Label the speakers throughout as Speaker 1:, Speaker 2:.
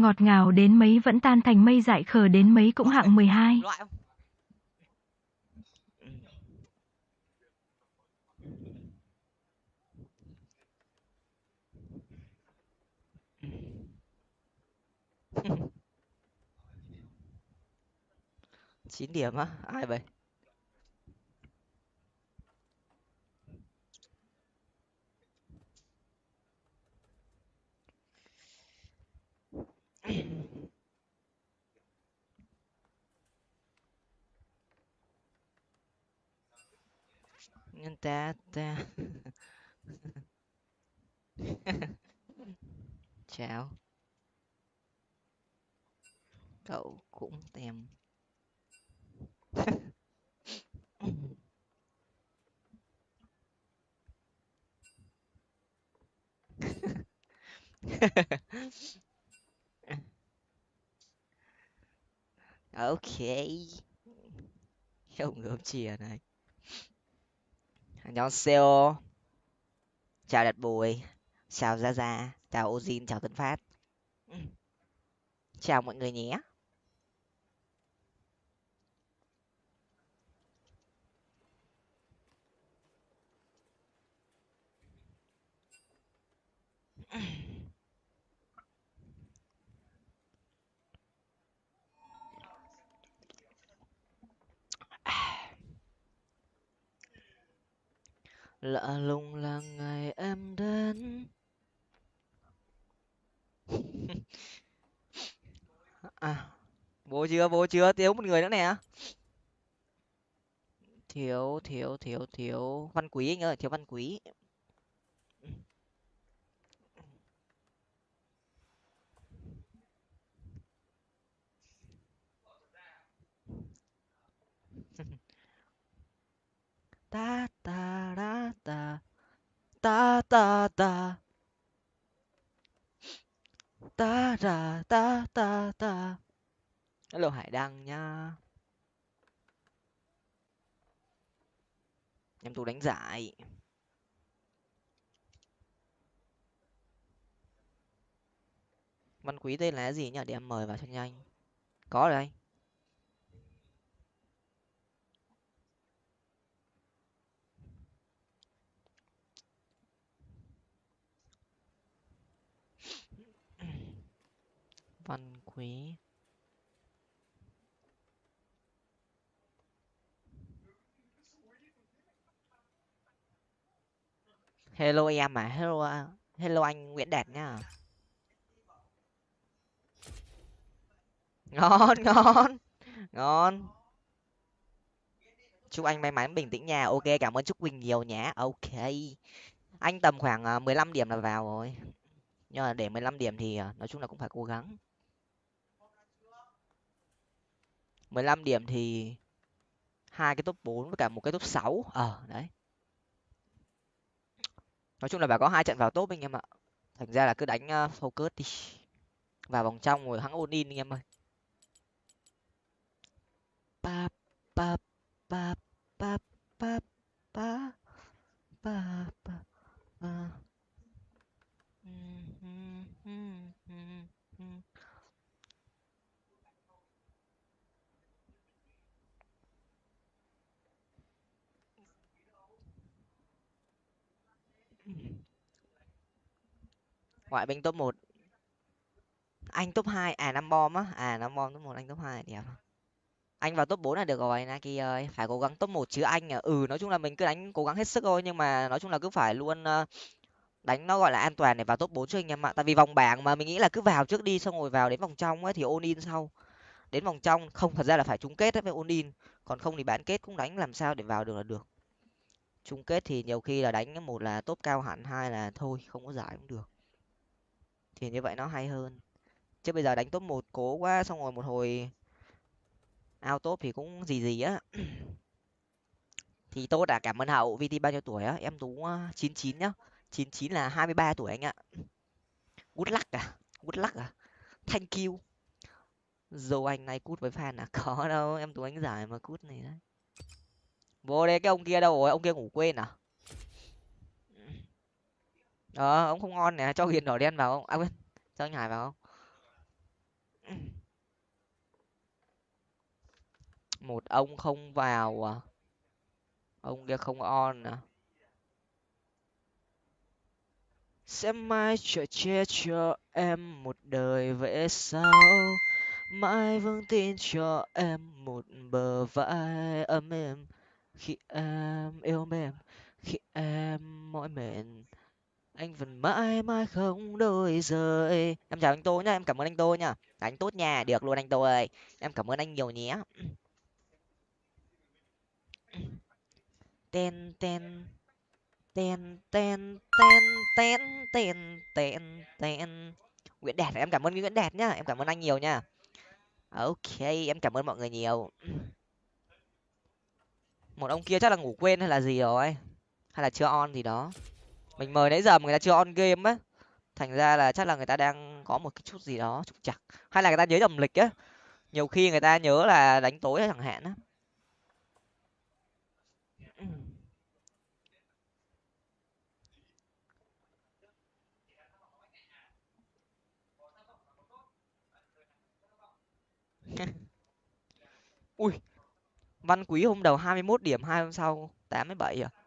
Speaker 1: Ngọt ngào đến mấy vẫn tan thành mây, dại khờ đến mấy cũng hạng 12.
Speaker 2: chín điểm á, ai vậy nhân ta ta chào. Cậu cũng tem ok không gớm chìa này 안녕하세요 chào đạt bùi chào gia gia chào ozin chào tân phát chào mọi người nhé Lạ lùng là ngày em đến. À bố chưa bố chưa? Thiếu một người nữa nè. Thiếu thiếu thiếu thiếu. Văn quý anh ơi, thiếu văn quý. Ta ta, ra, ta. Ta ta ta. Ta, ra, ta ta ta. Hello, hải đăng nha. Em tú đánh giải văn quý tên là gì nhỉ? Để em mời vào cho nhanh. Có rồi anh. Văn quý. Hello em à hello à, hello anh nguyễn đạt nhá ngon ngon ngon. Chúc anh may mắn bình tĩnh nha. Ok cảm ơn chúc quỳnh nhiều nhé ok. Anh tầm khoảng à, mười lăm điểm là vào rồi. Nhưng mà để mười lăm điểm thì à, nói chung là cũng phải cố gắng. Mười lăm điểm thì hai cái top 4 với cả một cái top 6. ờ đấy. Nói chung là phải có hai trận vào top anh em ạ. Thành ra là cứ đánh ờ, focus đi. Vào vòng trong rồi hãng ôn in anh em ơi. Ba ba ba ba ba ba ba ba ba ngoại binh top một. Anh top hai à năm bom á. À năm bom top một, anh top hai, đẹp. Anh vào top bốn là được rồi, Naki ơi. Phải cố gắng top một chứ anh à. Ừ nói chung là mình cứ đánh, cố gắng hết sức thôi, nhưng mà nói chung là cứ phải luôn ờ, đánh nó gọi là an toàn để vào top bốn cho anh em ạ. Tại vì vòng bảng mà mình nghĩ là cứ vào trước đi, xong rồi vào đến vòng trong ấy thì ôn in sau. Đến vòng trong, không, thật ra là phải chung kết với ôn in còn không thì bán kết cũng đánh làm sao để vào được là được. Chung kết thì nhiều khi là đánh một là top cao hẳn, hai là thôi, không có giải cũng được thì như vậy nó hay hơn. Chứ bây giờ đánh top một cố quá xong rồi một hồi ao top thì cũng gì gì á. Thì tôi đã cảm ơn hậu vt bao nhiêu tuổi á? Em tú ờ, chín chín nhá. chín chín là hai mươi ba tuổi anh ạ. Good luck à good luck à. Thank you. Dù anh này cút với fan à? Có đâu, em tú anh giải mà cút này đấy. Vô đây, cái ông kia đâu rồi? Ông kia ngủ quên à? ờ ông không ngon nè cho hiền đỏ đen vào không? À quên, cho anh hải vào không? Một ông không vào à? Ông kia không on à? Sẽ mai trở che cho em một đời vẽ sao? mãi vững tin cho em một bờ vai ấm êm khi em yêu mềm khi em mỏi mệt anh vẫn mãi mãi không đổi rời. Em chào anh tô nhá, em cảm ơn anh tô nhá. Anh tốt nhà, được luôn anh tô ơi. Em cảm ơn anh nhiều nhé. Ten ten ten ten ten ten ten ten ten. Nguyễn đạt, em cảm ơn nguyễn đạt nhá. Em cảm ơn anh nhiều nhá. Ok, em cảm ơn mọi người nhiều. Một ông kia chắc là ngủ quên hay là gì rồi? Hay là chưa on gì đó? Mình mời nãy giờ mà người ta chưa on game á, thành ra là chắc là người ta đang có một cái chút gì đó trục chặt hay là người ta nhớ nhầm lịch á, nhiều khi người ta nhớ là đánh tối chẳng hạn á. Ui, văn quý hôm đầu hai mươi 21 điểm, hai hôm sau tám mươi bảy à?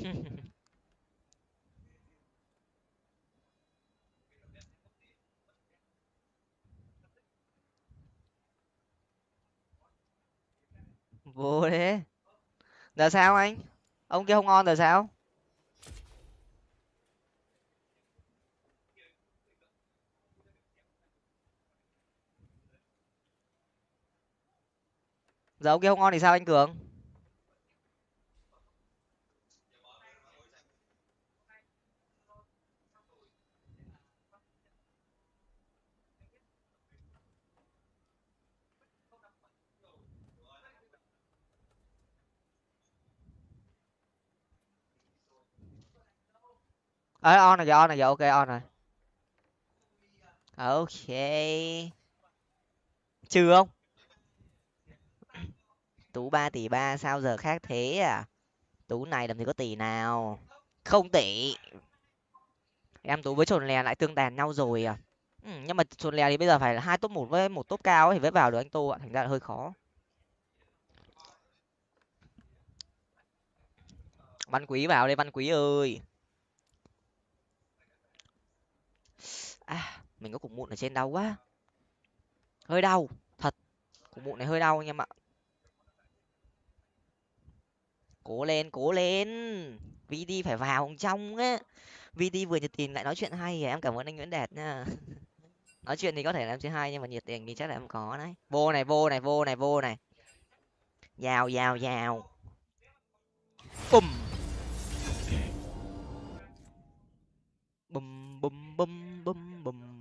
Speaker 2: vô thế giờ sao anh? Ông kia không ngon giờ sao? Giờ ông kia không ngon thì sao anh cường? Ờ on rồi giờ on rồi giờ ok on rồi. Ok. Trừ không? Tú ba tỷ ba sao giờ khác thế à? Tú này làm gì có tỷ nào? Không tỷ. Em tú với trồn lè lại tương đàn nhau rồi à? Ừ, nhưng mà trồn lè thì bây giờ phải là hai top một với một top cao ấy thì mới vào được anh tô ạ thành ra là hơi khó. Văn quý vào đây văn quý ơi. À mình có cục mụn ở trên đau quá. Hơi đau, thật. Cục mụn này hơi đau anh em ạ. Cố lên cố lên. Vd phải vào trong á. Vd vừa nhiệt tình lại nói chuyện hay à, em cảm ơn anh nguyễn đạt nha. Nói chuyện thì có thể là em chơi hay nhưng mà nhiệt tình thì chắc là em có đấy. Vô này vô này vô này vô này. Vào vào vào bùm. Bùm bùm bùm bùm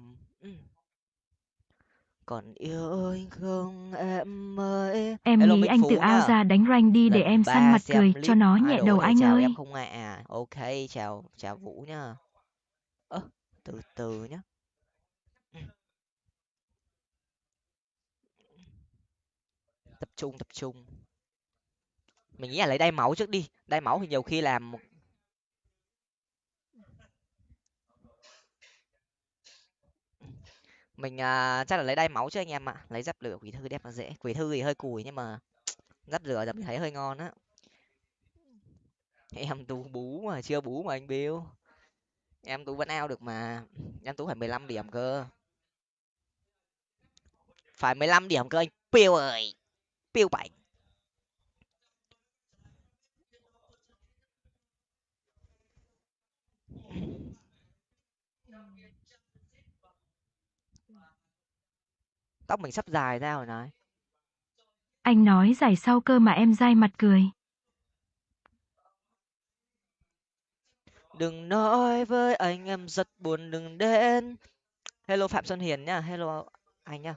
Speaker 2: còn yêu anh không em ơi.
Speaker 1: Em
Speaker 2: Hello,
Speaker 1: nghĩ anh
Speaker 2: Phú
Speaker 1: tự ao ra đánh rank đi để
Speaker 2: Lần
Speaker 1: em săn mặt cười
Speaker 2: clip
Speaker 1: cho nó nhẹ đầu anh
Speaker 2: chào
Speaker 1: ơi.
Speaker 2: em không ạ? À. ok chào chào vũ nhá ơ từ từ nhá. Tập trung tập trung. Mình nghĩ là lấy đai máu trước đi. Đai máu thì nhiều khi làm mình uh, chắc là lấy đai máu chứ anh em ạ. Lấy giáp lửa quỷ thư đẹp là dễ. Quỷ thư thì hơi cùi nhưng mà giáp lửa giờ mình thấy hơi ngon á. Em tú bú mà chưa bú mà anh bill. Em tú vẫn ao được mà. Em tú phải mười lăm điểm cơ. Phải mười lăm điểm cơ anh biêu ơi. Biêu bảy tóc mình sắp dài ra rồi này.
Speaker 1: Anh nói giải sau cơ mà em dai mặt cười.
Speaker 2: Đừng nói với anh em rất buồn đừng đến. Hello phạm xuân hiền nhá hello anh nhá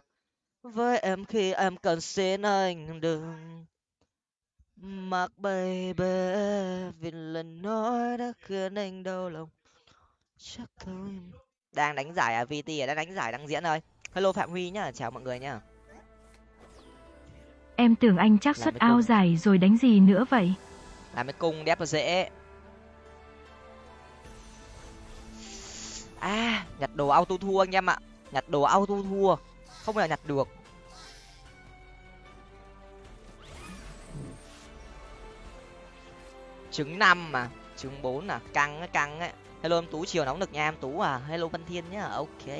Speaker 2: với em khi em cần xin anh đừng. Mặc baby vì lần nói đã khiến anh đau lòng. Chắc thôi. Đang đánh giải à vt à đang đánh giải đang diễn rồi hello phạm huy nhá chào mọi người nhá.
Speaker 1: Em tưởng anh chắc xuất ao giải rồi đánh gì nữa vậy?
Speaker 2: Làm cái cung đép nó dễ. À nhặt đồ auto thua anh em ạ. Nhặt đồ auto thua. Không giờ nhặt được. Trứng năm mà trứng bốn à căng á căng á. Hello em tú chiều nóng được nha em tú à. Hello văn thiên nhá ok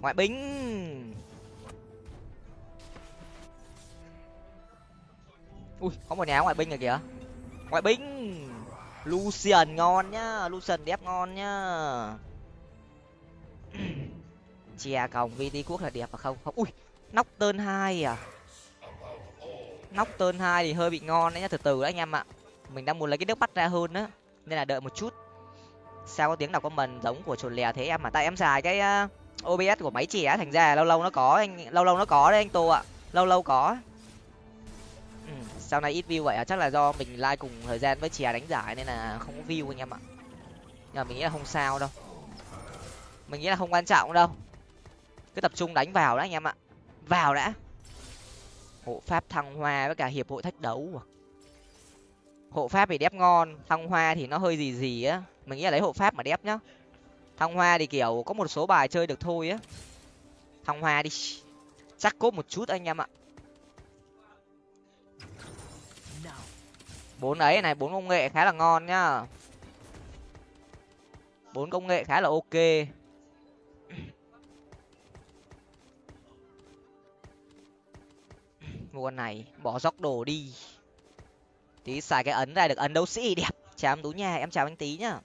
Speaker 2: ngoại binh. Ui có một nhà ngoại binh rồi kìa. Ngoại binh. Lucian ngon nhá lucian đẹp ngon nhá. Chè còng vt quốc là đẹp à không? Không. Ui nóc tơn hai à? Nóc tơn hai thì hơi bị ngon đấy nhá từ từ đấy anh em ạ. Mình đang muốn lấy cái nước bắt ra hơn á nên là đợi một chút. Sao có tiếng đọc comment giống của chuột lè thế em mà tại em xài cái uh, obs của máy chè thành ra lâu lâu nó có anh lâu lâu nó có đấy anh tô ạ. Lâu lâu có. Ừ, sau này ít view vậy à? Chắc là do mình like cùng thời gian với chè đánh giải nên là không có view anh em ạ. Nhưng mà mình nghĩ là không sao đâu. Mình nghĩ là không quan trọng đâu. Cứ tập trung đánh vào đã anh em ạ. Vào đã. Hộ pháp thăng hoa với cả hiệp hội thách đấu à. hộ pháp thì đép ngon thăng hoa thì nó hơi gì gì á. Mình nghĩ là lấy hộ pháp mà đép nhá thăng hoa thì kiểu có một số bài chơi được thôi á. Thăng hoa đi. Chắc cốt một chút anh em ạ. Bốn ấy này, bốn công nghệ khá là ngon nhá. Bốn công nghệ khá là ok. Mua con này, bỏ dốc đồ đi. Tí xài cái ấn ra được ấn đấu sĩ đẹp. Chào em tú nha, em chào anh tí nhá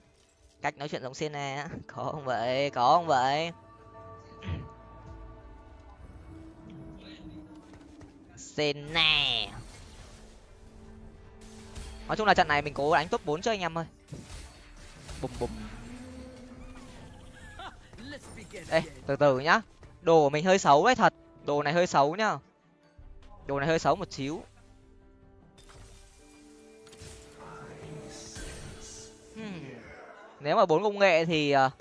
Speaker 2: cách nói chuyện giống Sena có không vậy? Có không vậy? Sena nói chung là trận này mình cố đánh top bốn cho anh em ơi bùm bùm. Ê, từ từ nhá. Đồ của mình hơi xấu đấy thật. Đồ này hơi xấu nhá. Đồ này hơi xấu một xíu. Nếu mà bốn công nghệ thì uh...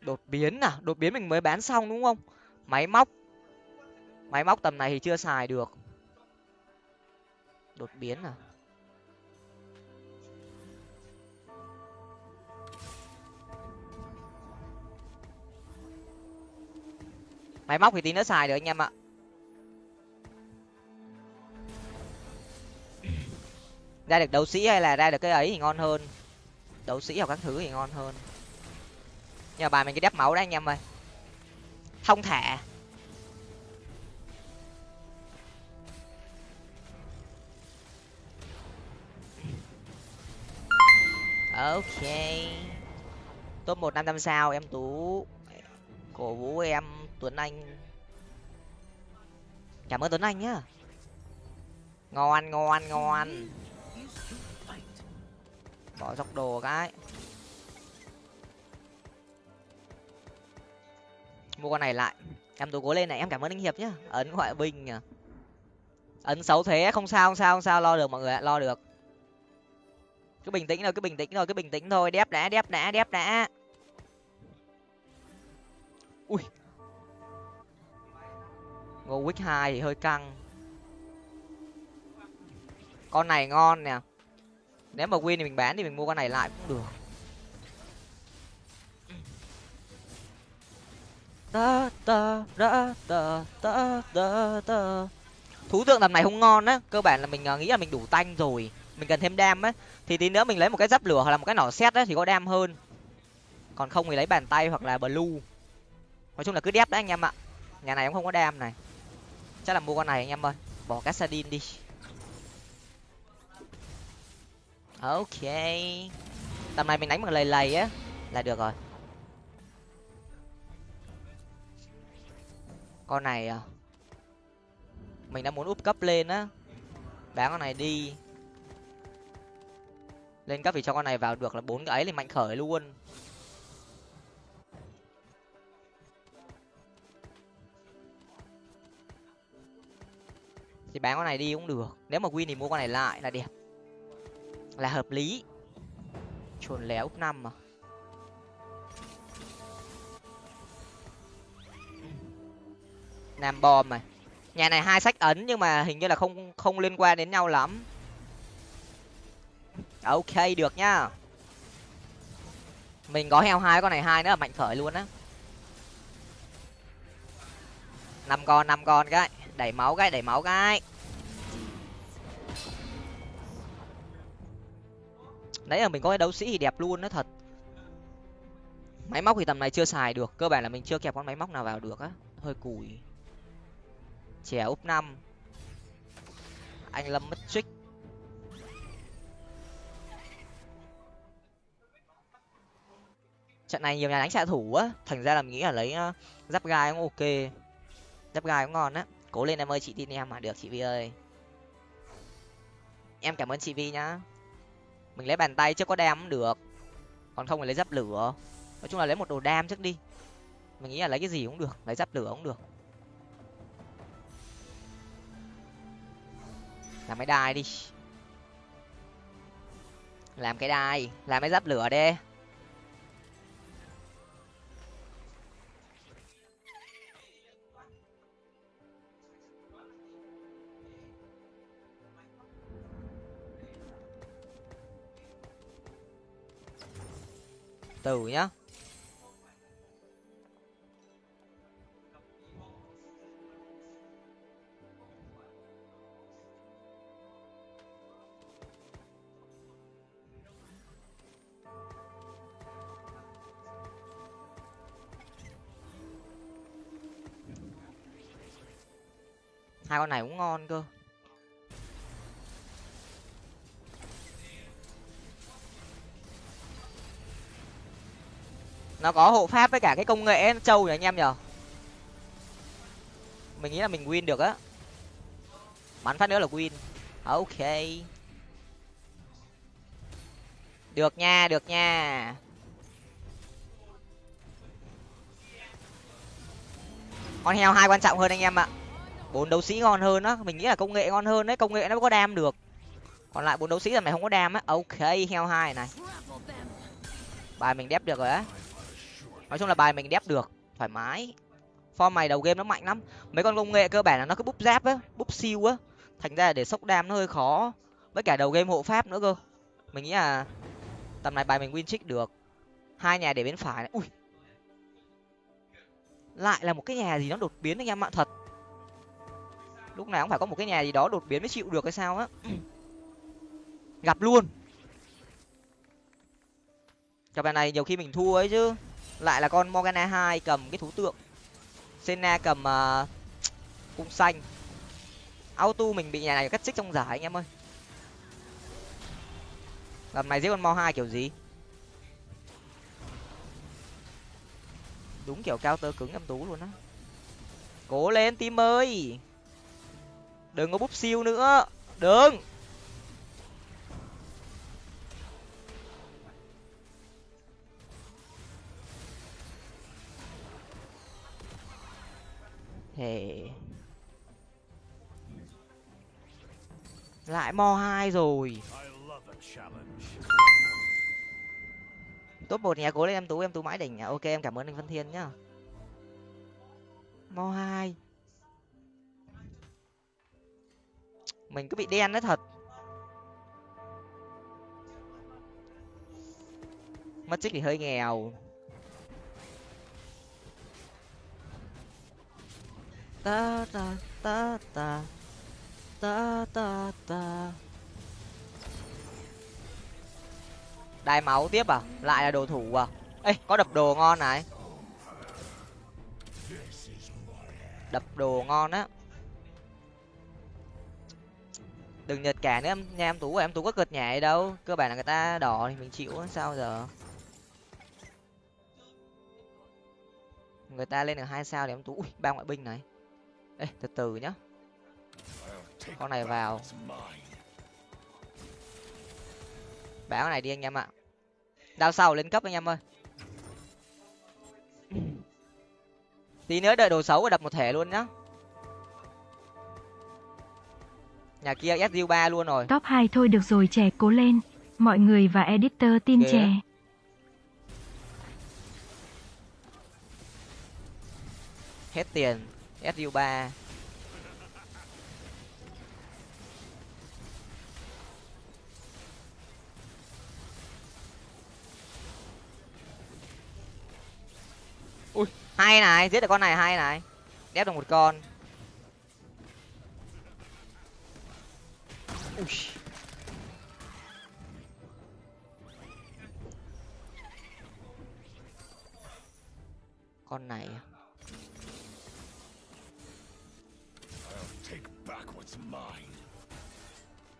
Speaker 2: đột biến à? Đột biến mình mới bán xong đúng không? Máy móc. Máy móc tầm này thì chưa xài được. Đột biến à? Máy móc thì tí nữa xài được anh em ạ ra được đấu sĩ hay là ra được cái ấy thì ngon hơn? Đấu sĩ hoặc các thứ thì ngon hơn. Nhờ bài mình cái đắp máu đấy anh em ơi. Thông thả. Ok. Top một năm năm sao, em tú. Cổ vũ em tuấn anh. Cảm ơn tuấn anh nhá. Ngon ngon ngon bỏ dọc đồ cái. Mua con này lại. Em tú cố lên này, em cảm ơn anh hiệp nhá. Ấn ngoại binh à ấn xấu thế, không sao không sao không sao, lo được mọi người ạ, lo được. Cứ bình tĩnh thôi, cứ bình tĩnh thôi, cứ bình tĩnh thôi. Đép đã đép đã đép đã. Ui. Ngô quýt hai thì hơi căng. Con này ngon nè nếu mà win thì mình bán thì mình mua con này lại cũng được. Ta ta ta ta ta ta ta thú tượng tầm này không ngon á. Cơ bản là mình à, nghĩ là mình đủ tanh rồi. Mình cần thêm đam á. Thì tí nữa mình lấy một cái giáp lửa hoặc là một cái nỏ xét á thì có đam hơn. Còn không thì lấy bàn tay hoặc là blue. Nói chung là cứ đép đấy anh em ạ. Nhà này cũng không có đam này. Chắc là mua con này anh em ơi. Bỏ cassadin đi. Ok. Tầm này mình đánh bằng lầy lầy á, là được rồi. Con này à mình đã muốn úp cấp lên á. Bán con này đi. Lên cấp thì cho con này vào được là bốn cái ấy thì mạnh khởi luôn. Thì bán con này đi cũng được. Nếu mà win thì mua con này lại là đẹp là hợp lý. Chuồn léo úp năm mà nam bom này nhà này hai sách ấn nhưng mà hình như là không không liên quan đến nhau lắm. Ok, được nhá. Mình có heo hai, con này hai nữa là mạnh khởi luôn á. Năm con năm con cái. Đẩy máu cái, đẩy máu cái. Nãy giờ mình có cái đấu sĩ thì đẹp luôn đó thật. Máy móc thì tầm này chưa xài được cơ bản là mình chưa kẹp con máy móc nào vào được á. Hơi cùi. Trẻ úp năm. Anh lâm mất trích trận này nhiều nhà đánh xạ thủ á. Thành ra là mình nghĩ là lấy uh, giáp gai cũng ok. Giáp gai cũng ngon á. Cố lên em ơi chị tin em mà. Được chị vi ơi. Em cảm ơn chị vi nhá mình lấy bàn tay chứ có đam cũng được. Còn không thì lấy giáp lửa. Nói chung là lấy một đồ đam trước đi. Mình nghĩ là lấy cái gì cũng được, lấy giáp lửa cũng được. Làm cái đai đi. Làm cái đai, làm cái giáp lửa đi. Từ nhá. Hai con này cũng ngon cơ. Nó có hộ pháp với cả cái công nghệ trâu nhỉ anh em nhở mình nghĩ là mình win được á. Bắn phát nữa là win. À, ok. Được nha được nha. Con heo hai quan trọng hơn anh em ạ. Bốn đấu sĩ ngon hơn á. Mình nghĩ là công nghệ ngon hơn đấy. Công nghệ nó có đam được. Còn lại bốn đấu sĩ là mày không có đam á. Ok, heo hai này. Bài mình đép được rồi á nói chung là bài mình đép được, thoải mái. Form mày đầu game nó mạnh lắm. Mấy con công nghệ cơ bản là nó cứ búp giáp á, búp siêu á. Thành ra để sốc đam nó hơi khó. Với cả đầu game hộ pháp nữa cơ. Mình nghĩ là tầm này bài mình win trick được. Hai nhà để bên phải này. Ui. Lại là một cái nhà gì nó đột biến anh em ạ, thật. Lúc nào cũng phải có một cái nhà gì đó đột biến mới chịu được hay sao á. Gặp luôn. Cặp bài này nhiều khi mình thua ấy chứ lại là con morgana hai cầm cái thú tượng. Senna cầm uh, cung xanh. Auto mình bị nhà này cắt xích trong giải anh em ơi. Lần này giết con mo hai kiểu gì? Đúng kiểu cao tơ cứng em tú luôn á. Cố lên tim ơi. Đừng có búp siêu nữa. Đừng. Thể Lại mo hai rồi. Top một nhà cố lên em tú em tú mãi đỉnh. À? Ok, em cảm ơn anh Văn Thiên nhá. Mo hai. Mình cứ bị đen đấy thật. Mất trích thì hơi nghèo. Ta ta ta ta. Ta ta ta. Đai máu tiếp à? Lại là đồ thủ à? Ê, có đập đồ ngon này. Đập đồ ngon á. Đừng nhật cả nữa, em nha em tú à? em tú có cợt nhảy đâu. Cơ bản là người ta đỏ thì mình chịu sao giờ? Người ta lên được hai sao thì em tú ui, ba ngoại binh này ê từ từ nhá. Con này vào. Báo này đi anh em ạ. Đao sau lên cấp anh em ơi. Tí nữa đợi đồ xấu và đập một thể luôn nhá. Nhà kia su ba luôn rồi.
Speaker 1: Top hai thôi được rồi trẻ cố lên. Mọi người và editor tin
Speaker 2: á.
Speaker 1: trẻ.
Speaker 2: hết tiền su ba. Ui, hay này, giết được con này, hay này. Đép được một con. Ui. Con này à?
Speaker 3: What's mine.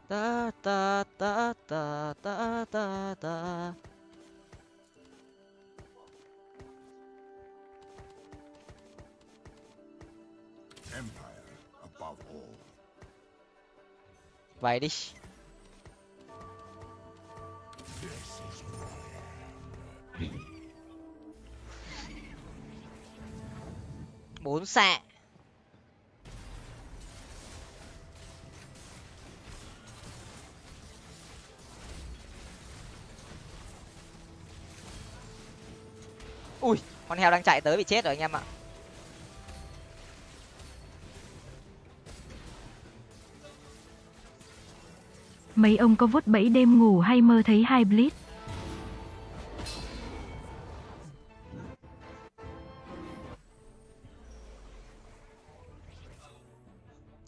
Speaker 2: ta ta ta ta ta ta ta
Speaker 3: Empire above all.
Speaker 2: vậy đi
Speaker 3: is
Speaker 2: bốn xạ ui con heo đang chạy tới bị chết rồi anh em ạ.
Speaker 1: Mấy ông có vút bẫy đêm ngủ hay mơ thấy hai blitz?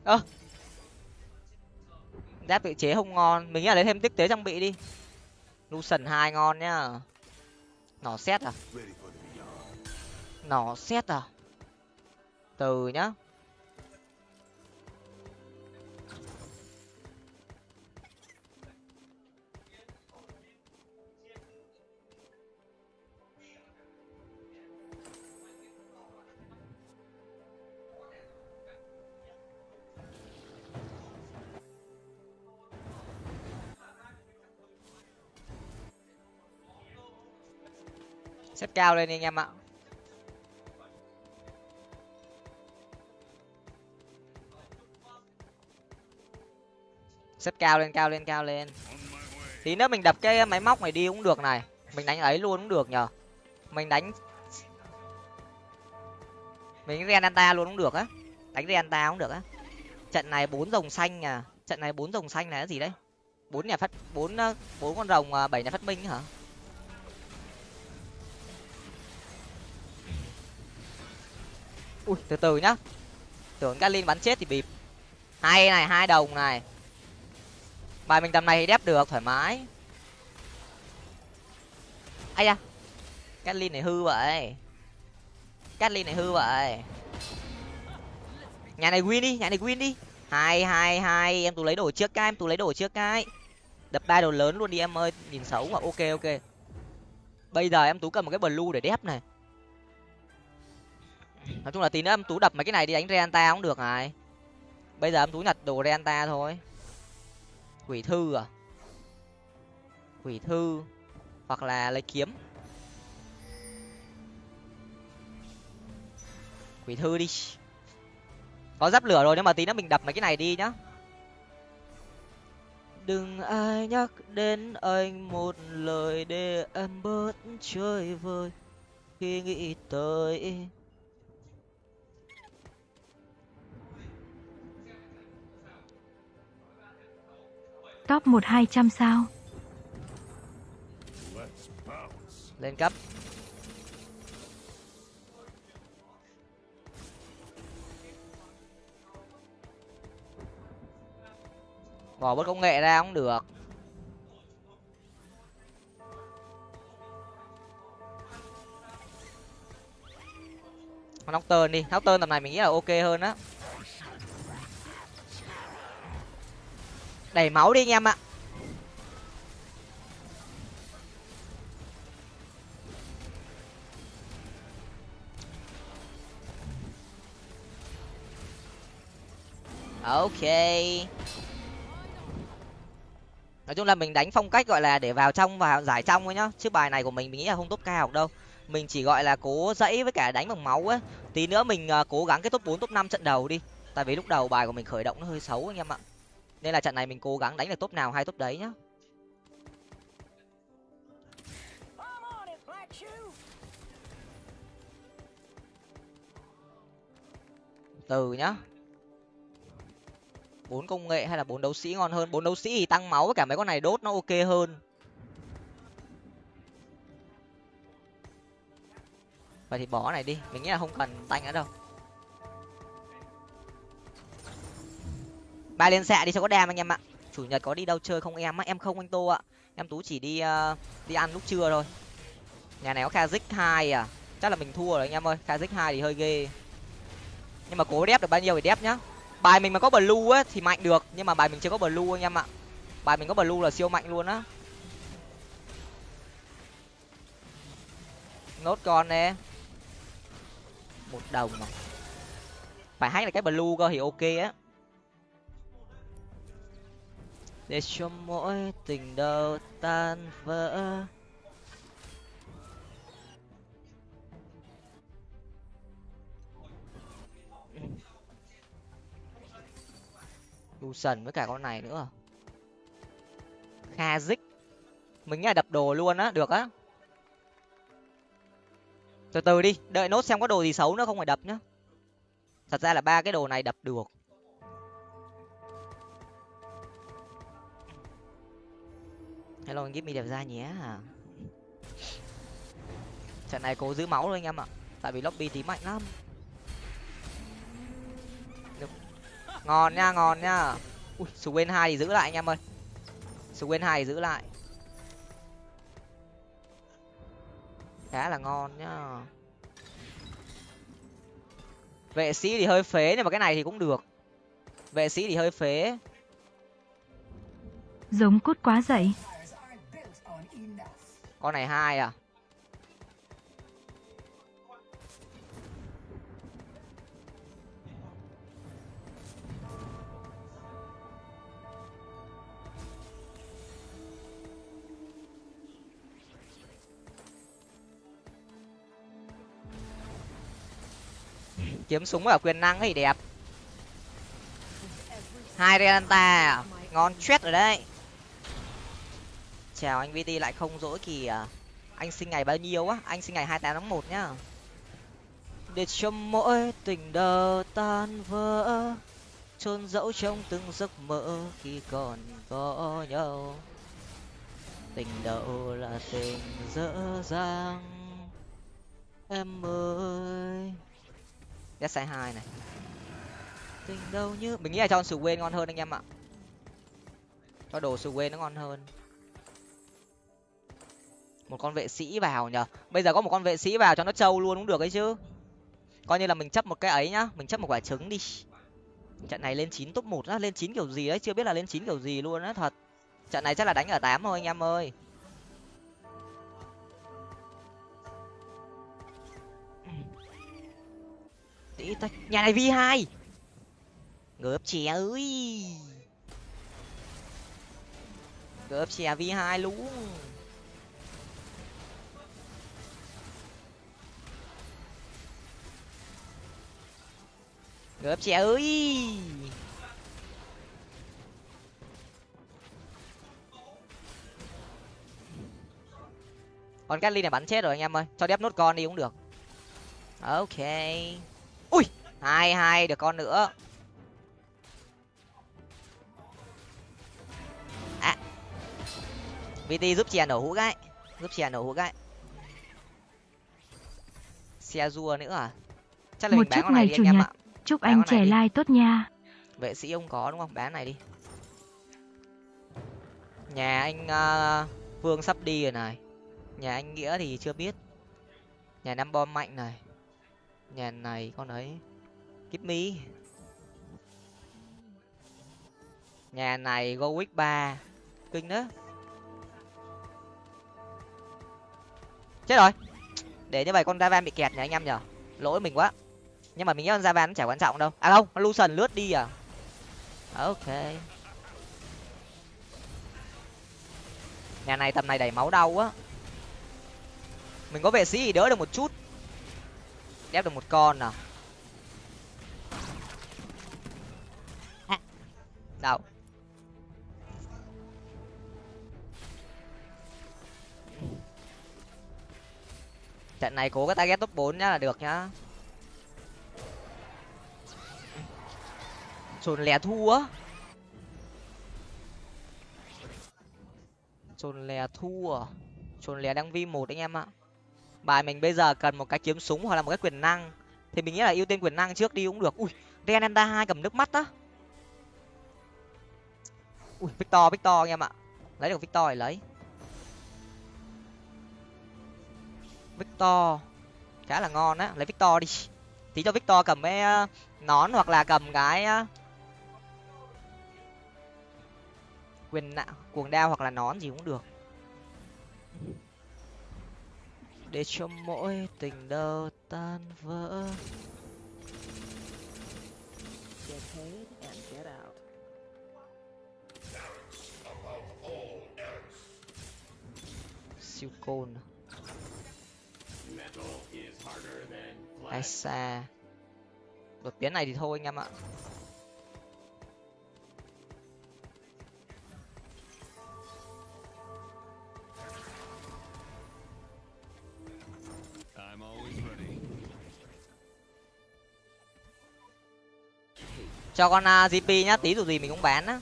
Speaker 2: ơ. Giáp tự chế không ngon. Mình nghĩ là lấy thêm tích tế trang bị đi. Lucian hai ngon nhá. Nỏ xét à nỏ xét à? Từ nhá. Xếp cao lên đi anh em ạ. Xếp cao lên cao lên cao lên. Tí nữa mình đập cái máy móc này đi cũng được này. Mình đánh ấy luôn cũng được nhờ. Mình đánh mình renata luôn cũng được á. Đánh renata cũng được á. Trận này bốn rồng xanh à. Trận này bốn rồng xanh này là gì đấy? Bốn nhà phát, bốn bốn con rồng à, bảy nhà phát minh hả? Ui, từ từ nhá. Tưởng Galin bắn chết thì bịp. Hai này, hai đồng này bài mình tầm này thì đép được, thoải mái. Ai da catlin này hư vậy. Catlin này hư vậy. Nhà này win đi, nhà này win đi. Hai hai hai, em tú lấy đồ trước cái, em tú lấy đồ trước cái. Đập ba đồ lớn luôn đi em ơi, nhìn xấu mà, ok ok. Bây giờ em tú cầm một cái blue để đép này. Nói chung là tí nữa em tú đập mấy cái này đi đánh reanta cũng được này. Bây giờ em tú nhặt đồ reanta thôi quỷ thư à? Quỷ thư hoặc là lấy kiếm. Quỷ thư đi. Có giáp lửa rồi nhưng mà tí nữa mình đập mấy cái này đi nhá. Đừng ai nhắc đến anh, một lời để em bớt chơi vơi. Khi nghĩ tới
Speaker 1: Top 1 200 sao?
Speaker 2: Lên cấp. Bỏ bớt công nghệ ra cũng được. Con Nocturne đi. Nocturne tầm này mình nghĩ là ok hơn á. Đầy máu đi anh em ạ. Ok. Nói chung là mình đánh phong cách gọi là để vào trong và giải trong thôi nhá. Chứ bài này của mình mình nghĩ là không top cao đâu. Mình chỉ gọi là cố dãy với cả đánh bằng máu ấy. Tí nữa mình à, cố gắng cái top bốn, top năm trận đầu đi. Tại vì lúc đầu bài của mình khởi động nó hơi xấu anh em ạ nên là trận này mình cố gắng đánh được top nào hay top đấy nhá. Từ nhá. Bốn công nghệ hay là bốn đấu sĩ ngon hơn? Bốn đấu sĩ thì tăng máu với cả mấy con này đốt nó ok hơn. Vậy thì bỏ này đi. Mình nghĩ là không cần tanh nữa đâu. Ba liên xạ đi cho có đam anh em ạ. Chủ nhật có đi đâu chơi không em á? Em không anh tô ạ. Em tú chỉ đi uh, đi ăn lúc trưa thôi. Nhà này có kazik hai à? Chắc là mình thua rồi anh em ơi. Kazik hai thì hơi ghê. Nhưng mà cố đép được bao nhiêu thì đép nhá. Bài mình mà có blue á thì mạnh được nhưng mà bài mình chưa có blue anh em ạ. Bài mình có blue là siêu mạnh luôn á. Nốt con nè. Một đồng mà. Phải hack là cái blue cơ thì ok á. Để cho mỗi tình đầu tan vỡ. Lucian với cả con này nữa. Kha Dích. Mình nghĩ là đập đồ luôn á, được á. Từ từ đi, đợi nốt xem có đồ gì xấu nữa, không phải đập nhá. Thật ra là ba cái đồ này đập được. Hello giúp mình đẹp ra nhé. Trận này cố giữ máu thôi anh em ạ. Tại vì lobby tí mạnh lắm. Được. ngon nha ngon nha. Ui quên hai thì giữ lại anh em ơi. Quên hai thì giữ lại. Khá là ngon nhá. Vệ sĩ thì hơi phế, nhưng mà cái này thì cũng được. Vệ sĩ thì hơi phế.
Speaker 1: Giống cút quá dậy
Speaker 2: con này hai à? Kiếm súng ở quyền năng thì đẹp. Hai Relanta à? ngon chết rồi đấy chào anh vt lại không dỗi kỳ à anh sinh ngày bao nhiêu á? Anh sinh ngày hai tám tháng một nhá. Để cho mỗi tình đầu tan vỡ, chôn dẫu trong từng giấc mơ khi còn có nhau. Tình đầu là tình dở dang, em ơi. Ghét sai hai này. Tình đâu như, mình nghĩ là cho Swain ngon hơn anh em ạ. Cho đồ Swain nó ngon hơn một con vệ sĩ vào nhở bây giờ có một con vệ sĩ vào cho nó trâu luôn cũng được ấy chứ. Coi như là mình chấp một cái ấy nhá. Mình chấp một quả trứng đi. Trận này lên chín top một á. Lên chín kiểu gì đấy? Chưa biết là lên chín kiểu gì luôn á, thật. Trận này chắc là đánh ở tám thôi, anh em ơi. Tí tách. Nhà này v hai. Gớp chè ơi. Gớp chè v hai luôn. Gớp chè ơi. Con Gatling này bắn chết rồi anh em ơi. Cho đép nốt con đi cũng được. Ok. Ui hai hai được con nữa. À. Vt giúp chè nổ hũ gái. Giúp chè nổ hũ gái. Xe rua nữa à? Chắc là
Speaker 1: Một
Speaker 2: mình bán con này đi anh em ạ
Speaker 1: Chúc anh trẻ lai tốt nha.
Speaker 2: vệ sĩ ông có đúng không? Bán này đi. Nhà anh ờ, vương sắp đi rồi này. Nhà anh nghĩa thì chưa biết. Nhà năm bom mạnh này. Nhà này con ấy kíp mi nhà này go week ba. Kinh đó chết rồi. Để như vậy con Ravan bị kẹt nhỉ anh em nhở? Lỗi mình quá nhưng mà mình nghĩ con Ravan nó chả quan trọng đâu. À không Lucian lướt đi à? à? Ok. Nhà này tầm này đẩy máu đau á mình có vệ sĩ thì đỡ được một chút. Đép được một con nào À. đâu? Trận này cố cái target top 4 nhá là được nhá. Trồn lè thua trồn lè thua trồn à? lè đang vi một anh em ạ. Bài mình bây giờ cần một cái kiếm súng hoặc là một cái quyền năng. Thì mình nghĩ là ưu tiên quyền năng trước đi cũng được. Ui renenda hai cầm nước mắt á. Ui, victor victor anh em ạ. Lấy được victor thì lấy. Victor, khá là ngon á. Lấy victor đi. Tí cho victor cầm cái ờ, nón hoặc là cầm cái ờ, quyền nạ cuồng đao hoặc là nón gì cũng được. Để cho mỗi tình đầu tan vỡ. Siêu côn. Ai xa. Đột biến này thì thôi anh em ạ cho con à, uh, gp nhá tí dù gì mình cũng bán á.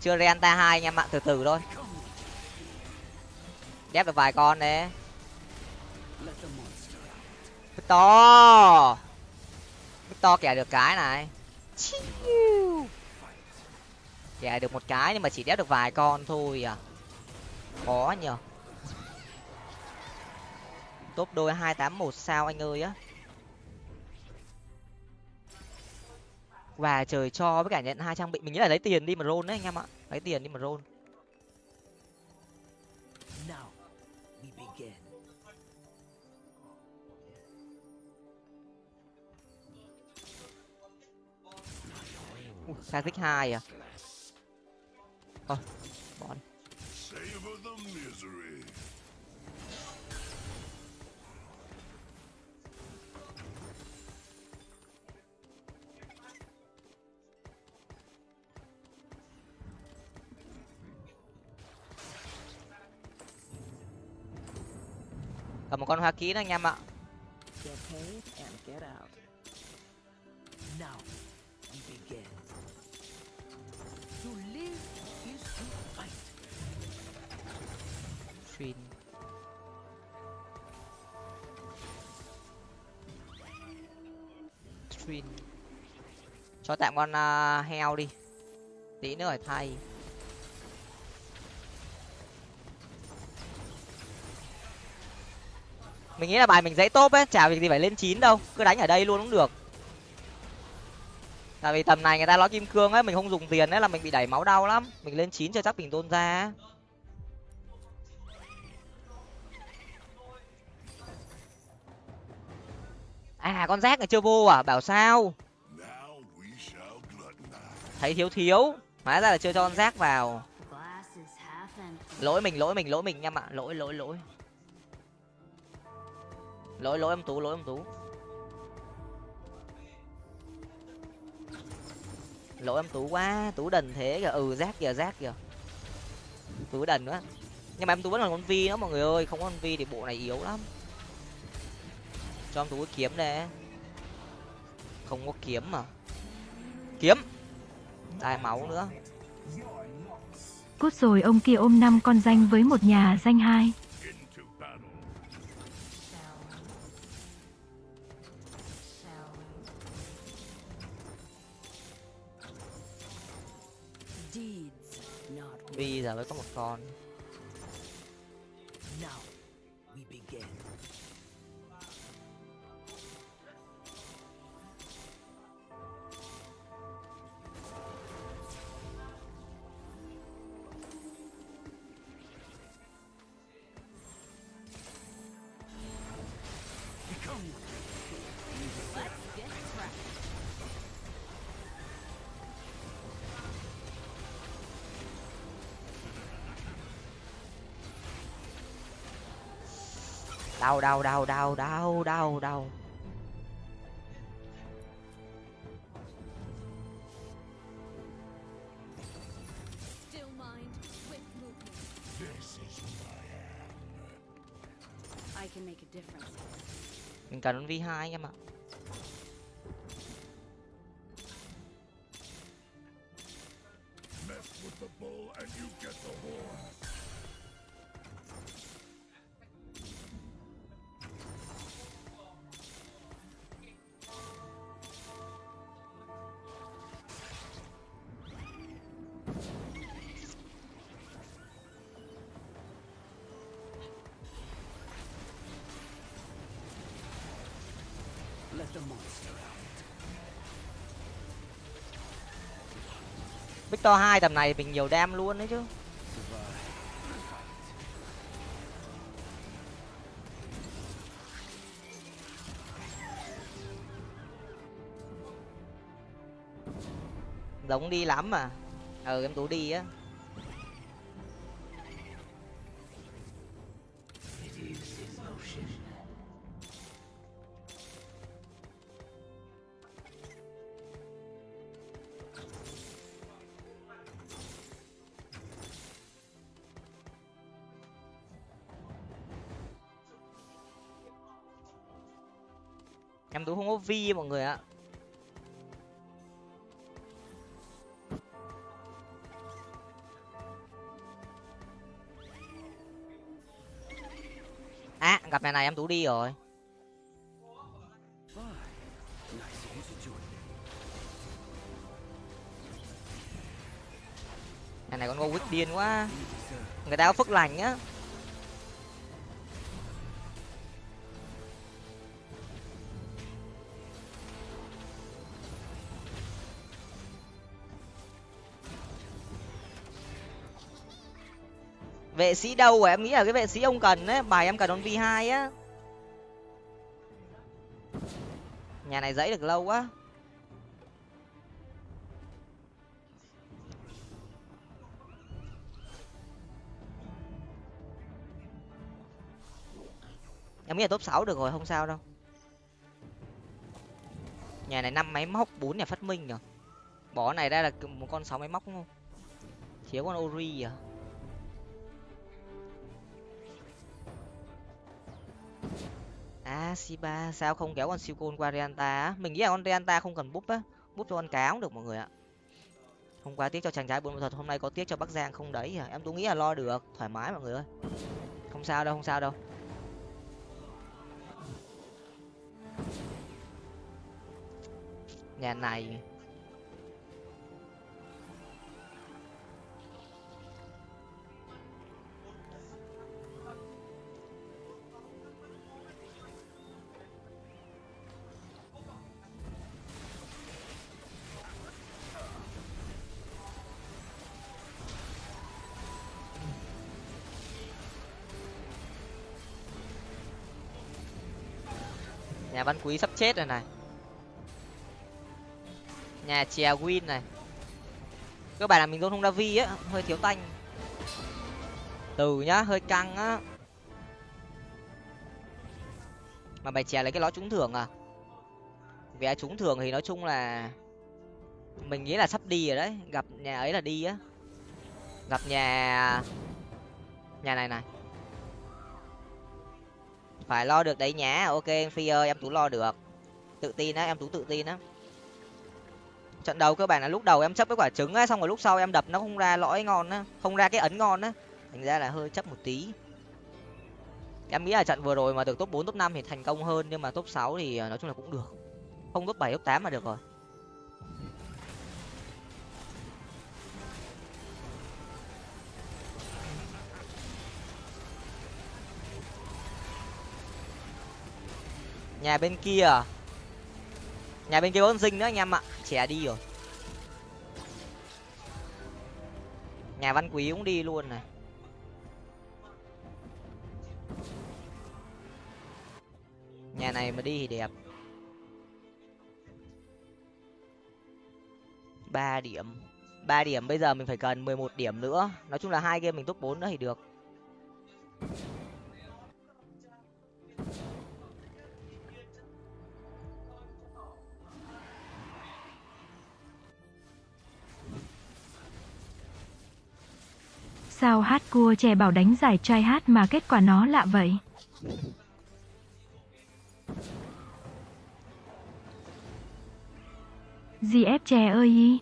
Speaker 2: Chưa renta hai anh em ạ từ từ thôi. Ghép được vài con đấy. To to kẻ được cái này. Kẻ được một cái nhưng mà chỉ đép được vài con thôi à. Khó nhờ. Top đôi hai tám một sao anh ơi á. Và trời cho với cả nhận hai trang bị. Mình nghĩ là lấy tiền đi mà roll đấy anh em ạ. Lấy tiền đi mà roll.
Speaker 4: Now we begin.
Speaker 2: Sa thích hai à? Ờ, bỏ đi. Một con hoa ký nữa anh em ạ. Trin. cho tạm con à, heo đi. Tí nữa phải thay mình nghĩ là bài mình dãy top ấy chả việc gì phải lên chín đâu cứ đánh ở đây luôn cũng được. Tại vì tầm này người ta nói kim cương ấy mình không dùng tiền ấy là mình bị đẩy máu đau lắm. Mình lên chín cho chắc bình tôn ra à con rác này chưa vô à bảo sao? Thấy thiếu thiếu hóa ra là chưa cho con rác vào. Lỗi mình lỗi mình lỗi mình em ạ lỗi lỗi lỗi lỗi lỗi em tú, lỗi em tú. Lỗi em tú quá, tú đần thế kìa. Ừ rác kìa rác kìa. Tú đần quá. Nhưng mà em tú vẫn còn con vi đó, mọi người ơi. Không có con vi thì bộ này yếu lắm. Cho em tú cái kiếm đây. Không có kiếm mà. Kiếm! Tai máu nữa.
Speaker 1: Cút rồi ông kia ôm năm con danh với một nhà danh hai.
Speaker 2: Vi giờ mới có một con. Đau đau đau đau đau đau đau. Mình cần con vi hai anh em ạ victor hai tầm này mình nhiều đam luôn đấy chứ. Giống đi lắm mà. Ừ em tú đi á. Em vi mọi người ạ. À gặp nhà này em tú đi rồi.
Speaker 4: Fine.
Speaker 2: Nhà này con ngô quýt điên quá. Người ta có phước lành á. Vệ sĩ đâu rồi em nghĩ là cái vệ sĩ ông cần đấy bài em cần con v hai á. Nhà này dãy được lâu quá. Em nghĩ là top sáu được rồi, không sao đâu. Nhà này năm máy móc, bốn nhà phát minh nhở? Bỏ này ra là một con sáu máy móc đúng không? Thiếu con ori à? Si ba sao không kéo con siêu côn qua Reanta á? Mình nghĩ là con Reanta không cần búp á. Búp cho con cá cũng được mọi người ạ. Hôm qua tiếc cho chàng trai buôn thuật hôm nay có tiếc cho bắc giang không đấy à em tôi nghĩ là lo được, thoải mái mọi người ơi. Không sao đâu, không sao đâu. Nhà này. Nhà văn quý sắp chết rồi này. Nhà chè win này. Cơ bản là mình không ra vi á, hơi thiếu tanh. Từ nhá, hơi căng á. Mà bài chè lấy cái ló trúng thưởng à? Vé trúng thưởng thì nói chung là mình nghĩ là sắp đi rồi đấy, gặp nhà ấy là đi á. Gặp nhà nhà này này phải lo được đấy nhá. Ok phi ơi em tú lo được. Tự tin á, em tú tự tin á. Trận đầu cơ bản là lúc đầu em chấp cái quả trứng á, xong rồi lúc sau em đập nó không ra lõi ngon á, không ra cái ấn ngon á. Thành ra là hơi chấp một tí. Em nghĩ là trận vừa rồi mà được top bốn, top năm thì thành công hơn, nhưng mà top sáu thì ờ, nói chung là cũng được. Không top bảy, top tám mà được rồi. Nhà bên kia. À? nhà bên kia có con dinh nữa anh em ạ. Trẻ đi rồi. Nhà văn quý cũng đi luôn này. Nhà này mà đi thì đẹp. Ba điểm. Ba điểm bây giờ mình phải cần mười một điểm nữa. Nói chung là hai game mình top bốn nữa thì được.
Speaker 1: sao hát cua chè bảo đánh giải trai hát mà kết quả nó lạ vậy? gì ép chè ơi y.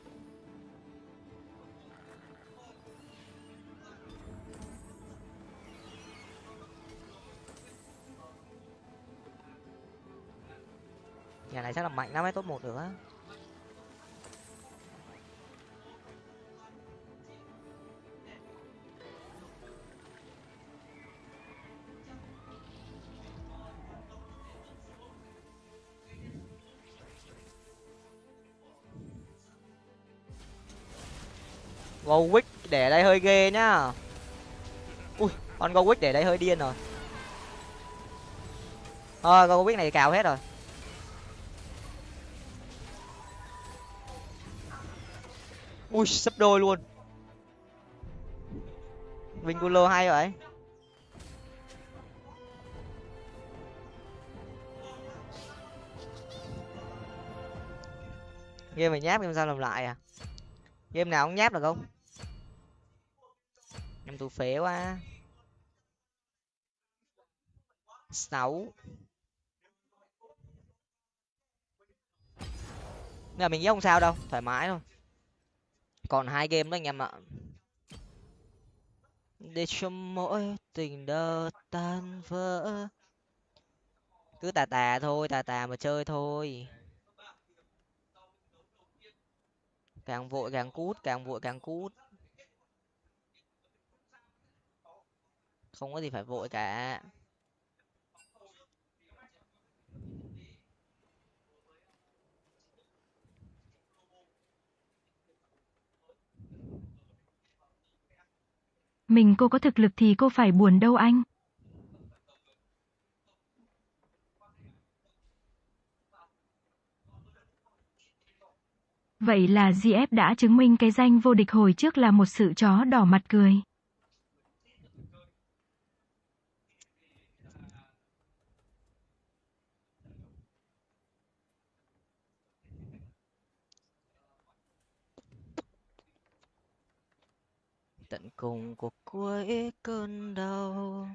Speaker 2: Nhà này chắc là mạnh lắm ấy, top 1 nữa. Gowick để đây hơi ghê nhá. Ui, con Gowick để đây hơi điên rồi. Thôi Gowick này cào hết rồi. Ui, sấp đôi luôn. Vinculo hay vậy? Game này nháp game sao làm lại à? Game nào cũng nháp được không? Em tụ phế quá. Sáu. Nhưng mà mình nghĩ không sao đâu, thoải mái thôi. Còn hai game đó anh em ạ. Để cho mỗi tình đơ tan vỡ. Cứ tà tà thôi, tà tà mà chơi thôi. Càng vội càng cút, càng vội càng cút. Không có gì phải vội cả
Speaker 1: Mình cô có thực lực thì cô phải buồn đâu anh. Vậy là GF đã chứng minh cái danh vô địch hồi trước là một sự chó đỏ mặt cười.
Speaker 2: tận cùng của cuối cơn đau.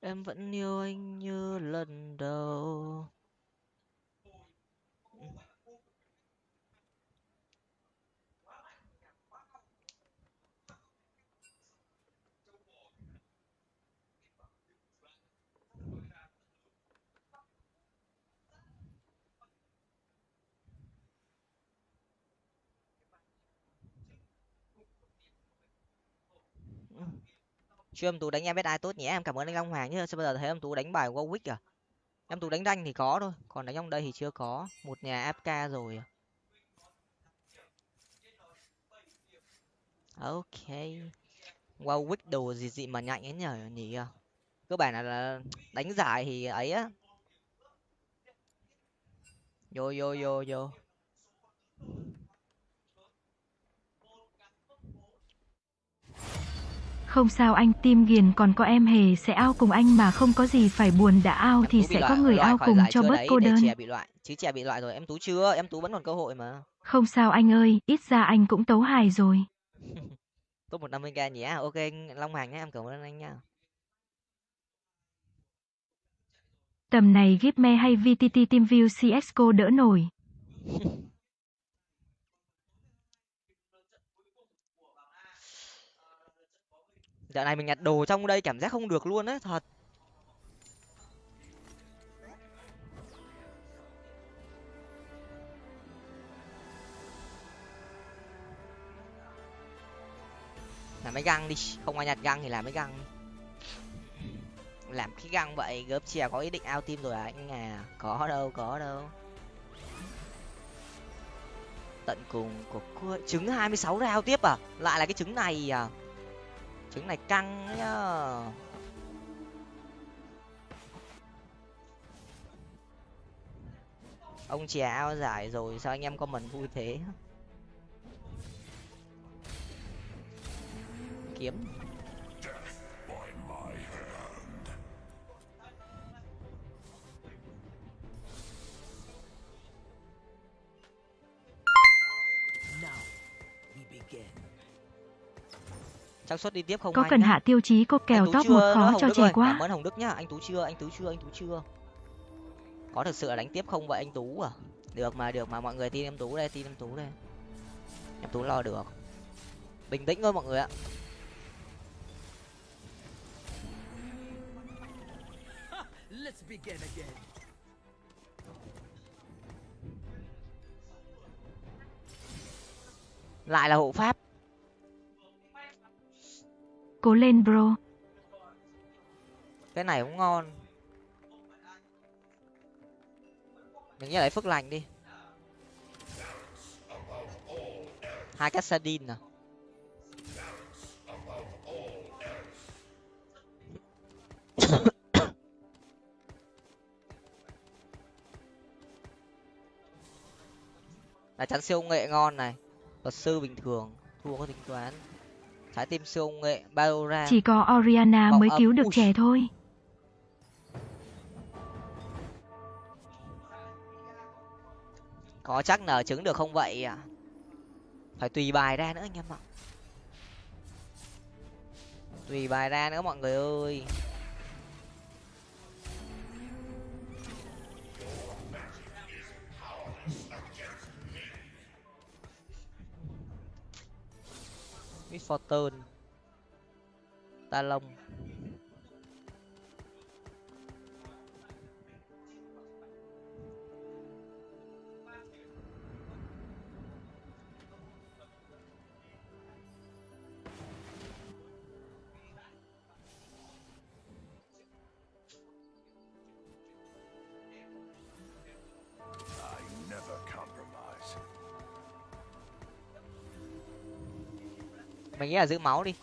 Speaker 2: Em vẫn yêu anh như lần đầu. Chưa em tú đánh em biết ai tốt nhé em cảm ơn anh long hoàng nhé sao bây giờ thấy em tú đánh bài warwick à? Em tú đánh ranh thì có thôi còn đánh trong đây thì chưa có. Một nhà fk rồi à. ok. Warwick đồ gì gì mà nhạy ấy nhở nhỉ? Cơ bản là, là đánh giải thì ấy á. Vô vô vô vô.
Speaker 1: Không sao anh, Tim Ghiền còn có em hề sẽ ao cùng anh mà không có gì phải buồn đã ao thì
Speaker 2: Em
Speaker 1: sẽ
Speaker 2: loại-
Speaker 1: có người
Speaker 2: loại
Speaker 1: ao cùng cho bớt
Speaker 2: đấy,
Speaker 1: cô đơn.
Speaker 2: chè bị loại chứ chè bị loại rồi em tú chưa em tú vẫn còn cơ hội mà
Speaker 1: Không sao anh ơi, ít ra anh cũng tấu hài rồi.
Speaker 2: top một năm mươi k nhỉ ok anh long hoàng nhé em cảm ơn anh nhá
Speaker 1: Tầm này Gipme hay VTT TeamView CSGO đỡ nổi.
Speaker 2: dạo này mình nhặt đồ trong đây cảm giác không được luôn á, thật. Làm mấy găng đi, không ai nhặt găng thì làm mấy găng làm cái găng vậy, gớp chè có ý định ao tim rồi à anh à có đâu có đâu. Tận cùng của cuối trứng 26 rau tiếp à? Lại là cái trứng này à? Trứng này căng nhá. Ông chè ao giải rồi, sao anh em comment vui thế? Kiếm. Trang xuất đi tiếp không
Speaker 1: Có cần hạ tiêu chí cô kèo top một khó cho trẻ quá.
Speaker 2: Cảm ơn Hồng Đức nhá. Anh Tú chưa, anh Tú chưa, anh Tú chưa. Có thực sự là đánh tiếp không vậy anh Tú à? Được mà, được mà mọi người tin em Tú đây, tin em Tú đây. Em Tú lo được. Bình tĩnh thôi mọi người ạ.
Speaker 4: Let's begin again.
Speaker 2: Lại là hộ pháp.
Speaker 1: Cố lên, bro.
Speaker 2: cái này cũng ngon. Mình nhớ lại phước lành đi. Hai cái sardine à là chắn siêu nghệ ngon này. Luật sư bình thường, thua có tính toán trái tim siêu nghệ Baora
Speaker 1: Chỉ có Oriana
Speaker 2: Bọc
Speaker 1: mới cứu được
Speaker 2: Ui.
Speaker 1: trẻ thôi.
Speaker 2: có chắc nở trứng được không vậy à phải tùy bài ra nữa anh em ạ tùy bài ra nữa mọi người ơi Miss Fortune Talon. Nghĩ là giữ máu đi.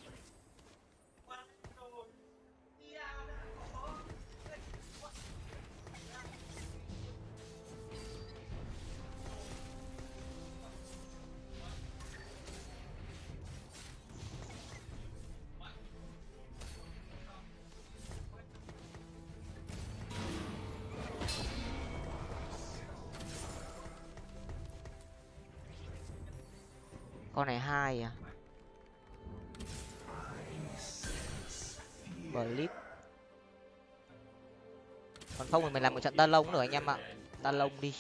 Speaker 2: Mình làm một trận ta lông nữa anh em ạ. Ta lông đi.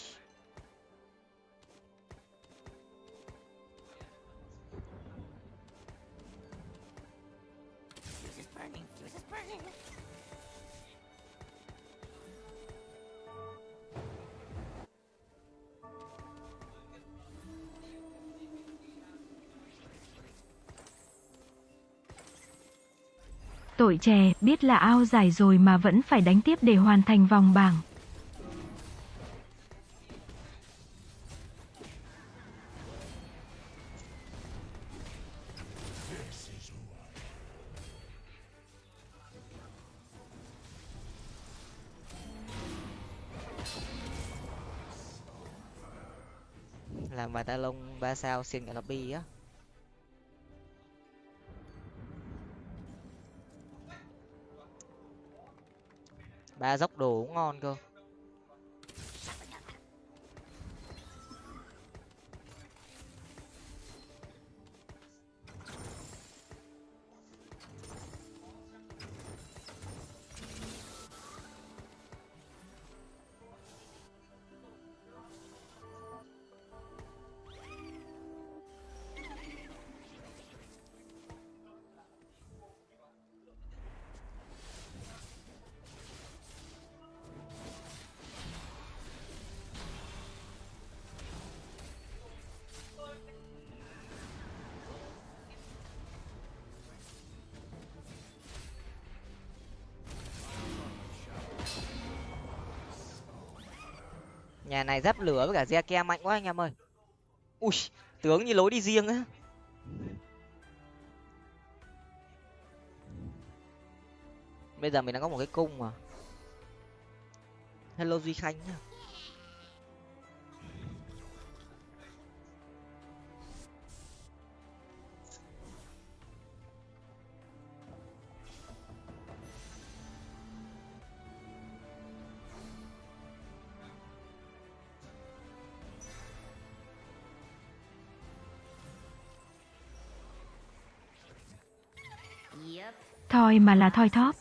Speaker 1: Tội chè biết là ao giải rồi mà vẫn phải đánh tiếp để hoàn thành vòng bảng.
Speaker 2: làm bài ta lông ba sao xin cả lobby á ba dốc đồ cũng ngon cơ. Này giáp lửa với cả re ke mạnh quá anh em ơi. Ui, tướng như lối đi riêng á. Bây giờ mình đang có một cái cung mà. Hello duy khanh nhá.
Speaker 1: Thoi mà là thoi thóp.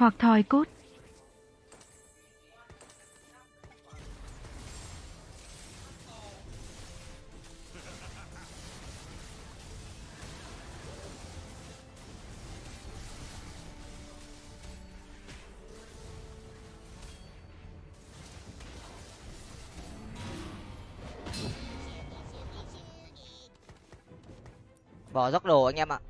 Speaker 1: Hoặc thòi cút.
Speaker 2: bỏ dốc đồ anh em ạ à.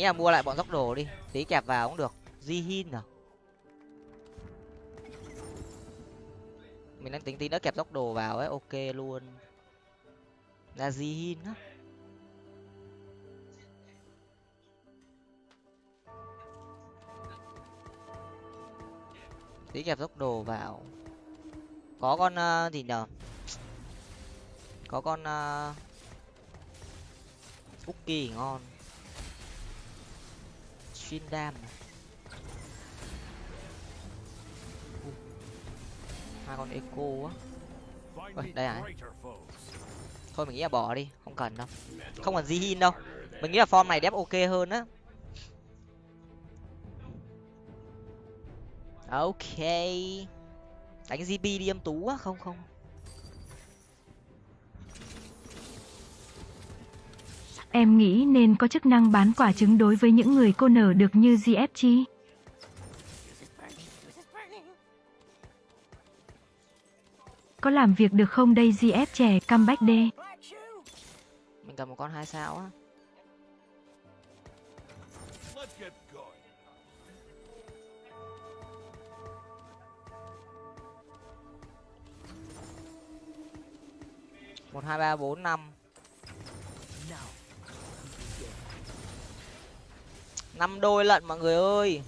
Speaker 2: Nghĩ là mua lại bọn dốc đồ đi. Tí kẹp vào cũng được. Di hin à? Mình đang tính tí nữa kẹp dốc đồ vào ấy. Ok luôn. Là di hin á. Tí kẹp dốc đồ vào. Có con uh, gì nhở có con uh, cookie ngon xuyên dam à? hai con eco á Ôi, đây à? thôi mình nghĩ là bỏ đi. Không cần đâu. Không cần di hin đâu. Mình nghĩ là form này đép ok hơn á. Ok. Đánh gb đi em tú á không không.
Speaker 1: Em nghĩ nên có chức năng bán quả trứng đối với những người cô nở được như GFG. Có làm việc được không đây GF trẻ comeback đê?
Speaker 2: mình cần một con hai sao á một, hai, ba, bốn, năm năm đôi lận mọi người ơi.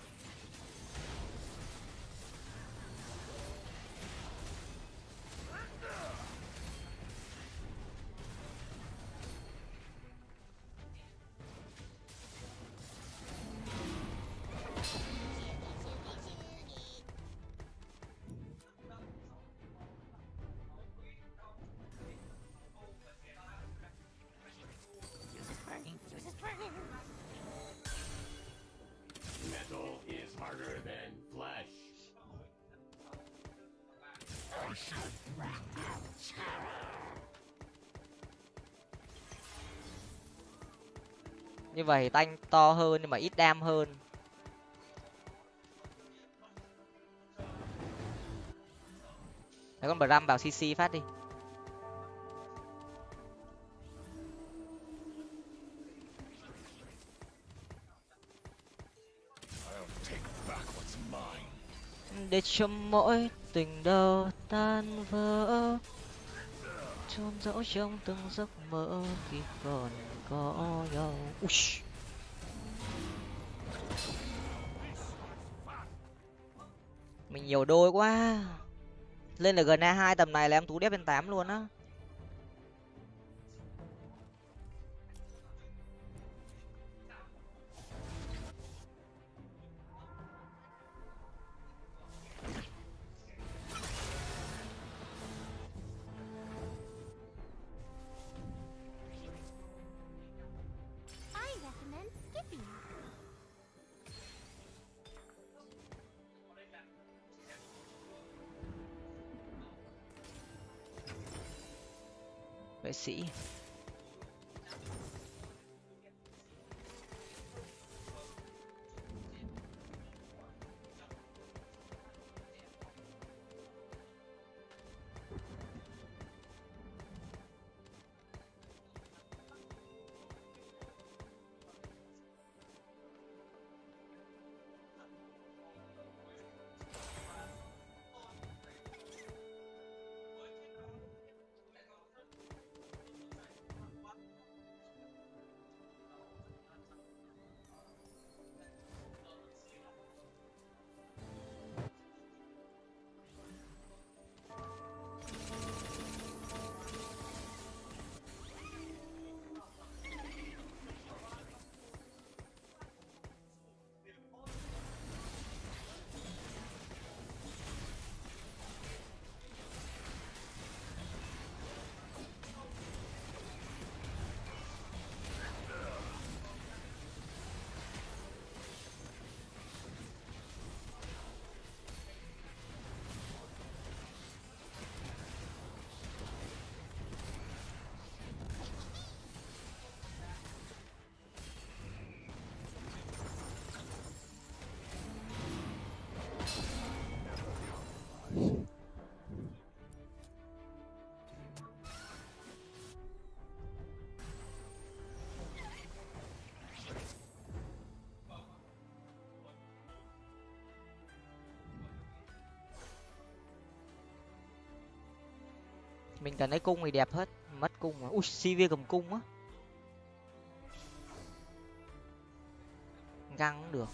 Speaker 2: Như vậy tanh to hơn nhưng mà ít đam hơn. Đấy, con bram vào cc phát đi. Để cho mỗi tình đầu tan vỡ trôn dẫu trong từng giấc mơ khi còn 거요. 오씨. Mình nhiều đôi quá lên là gần a hai tầm này là em tú đép lên tám luôn á mình cần lấy cung thì đẹp hết. Mất cung mà. Ui cv cầm cung á. Găng cũng được.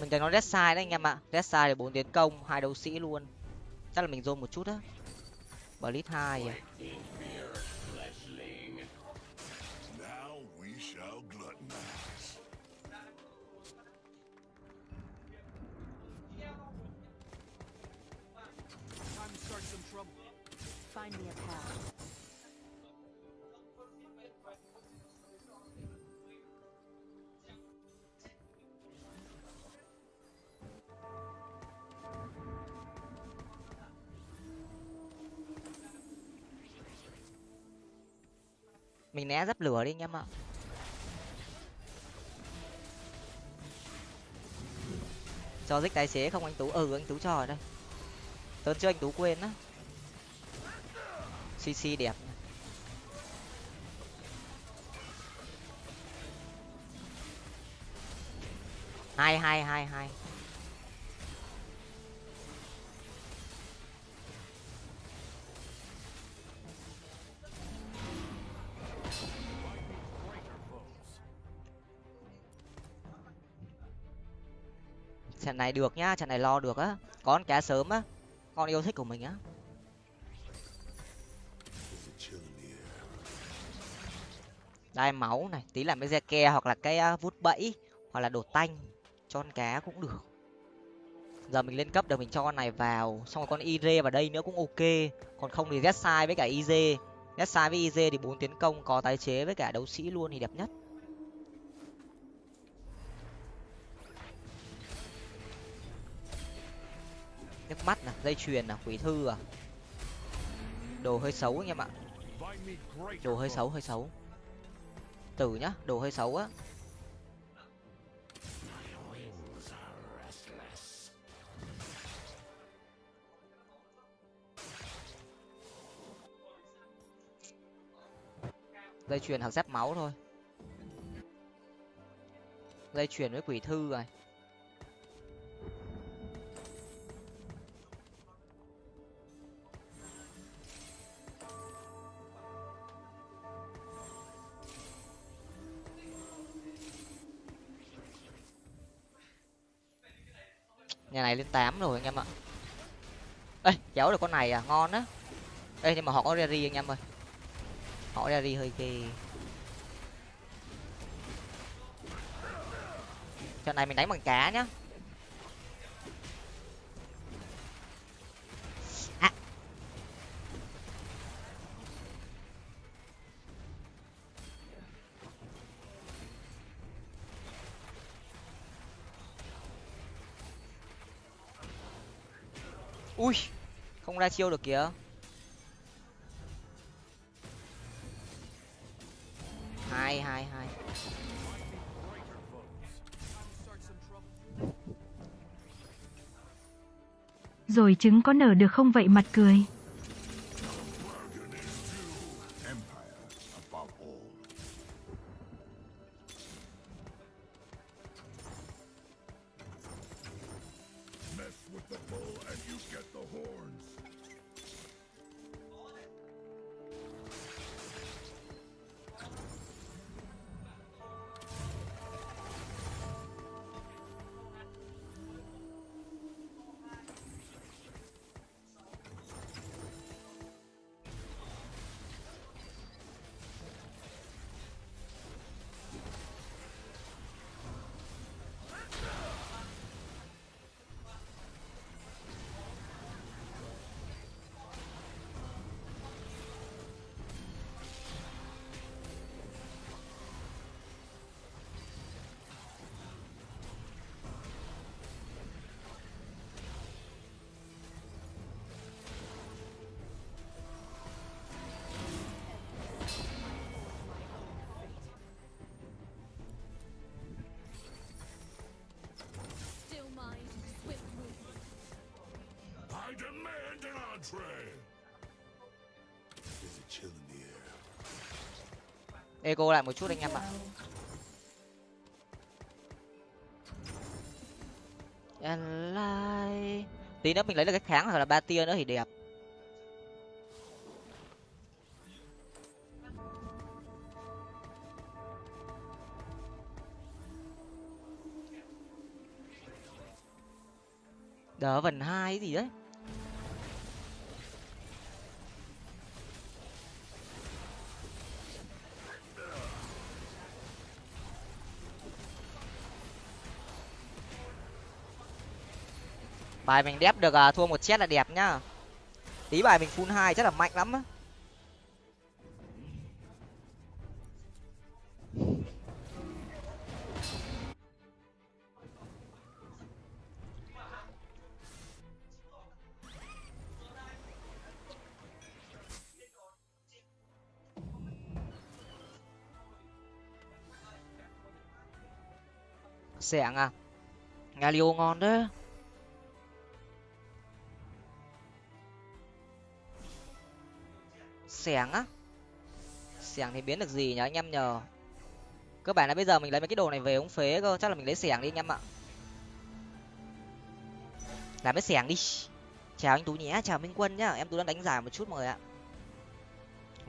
Speaker 2: Mình thấy nó red side đấy anh em ạ. Red side bốn tiến công, hai đấu sĩ luôn. Chắc là mình dồn một chút á. Blitz hai à. Mình né dắp lửa đi anh em ạ. Cho dích tài xế không anh tú ừ anh tú cho ở đây. Tớ chưa anh tú quên á. Cc đẹp. Hai hai hai hai. Trận này được nhá trận này lo được á. Con cá sớm á, con yêu thích của mình á. Đai máu này, tí làm cái re ke hoặc là cái à, vút bẫy, hoặc là đổ tanh, cho con cá cũng được. Giờ mình lên cấp được, mình cho con này vào, xong rồi con Iz vào đây nữa cũng ok. Còn không thì zsai với cả iz zsai với iz thì bốn tiến công, có tái chế với cả đấu sĩ luôn thì đẹp nhất. Nước mắt nè dây chuyền nè quỷ thư à. Đồ hơi xấu anh em ạ. Đồ hơi xấu hơi xấu. Tử nhá, đồ hơi xấu á. Dây chuyền hoặc dép máu thôi. Dây chuyền với quỷ thư rồi. Nhà này lên tám rồi anh em ạ. Ê kéo được con này à ngon á. Ê, nhưng mà họ có rary anh em ơi. Họ rary hơi ghê. Trận này mình đánh bằng cá nhá. Không ra chiêu được kìa hai hai hai
Speaker 1: Rồi trứng có nở được không vậy, mặt cười?
Speaker 2: Eco lại một chút anh em ạ Ally. tí nữa mình lấy được cái kháng hoặc là ba tia nữa thì đẹp đỡ vần hai gì đấy bài mình đép được à, thua một set là đẹp nhá. Tí bài mình full hai chắc là mạnh lắm á. Xẻng à? Galio ngon đấy. Xẻng á. Xẻng thì biến được gì nhở anh em nhờ. Cơ bản là bây giờ mình lấy mấy cái đồ này về ống phế cơ, chắc là mình lấy xẻng đi anh em ạ. Làm cái xẻng đi. Chào anh tú nhé, chào minh quân nhá. Em tú đang đánh giải một chút mọi người ạ.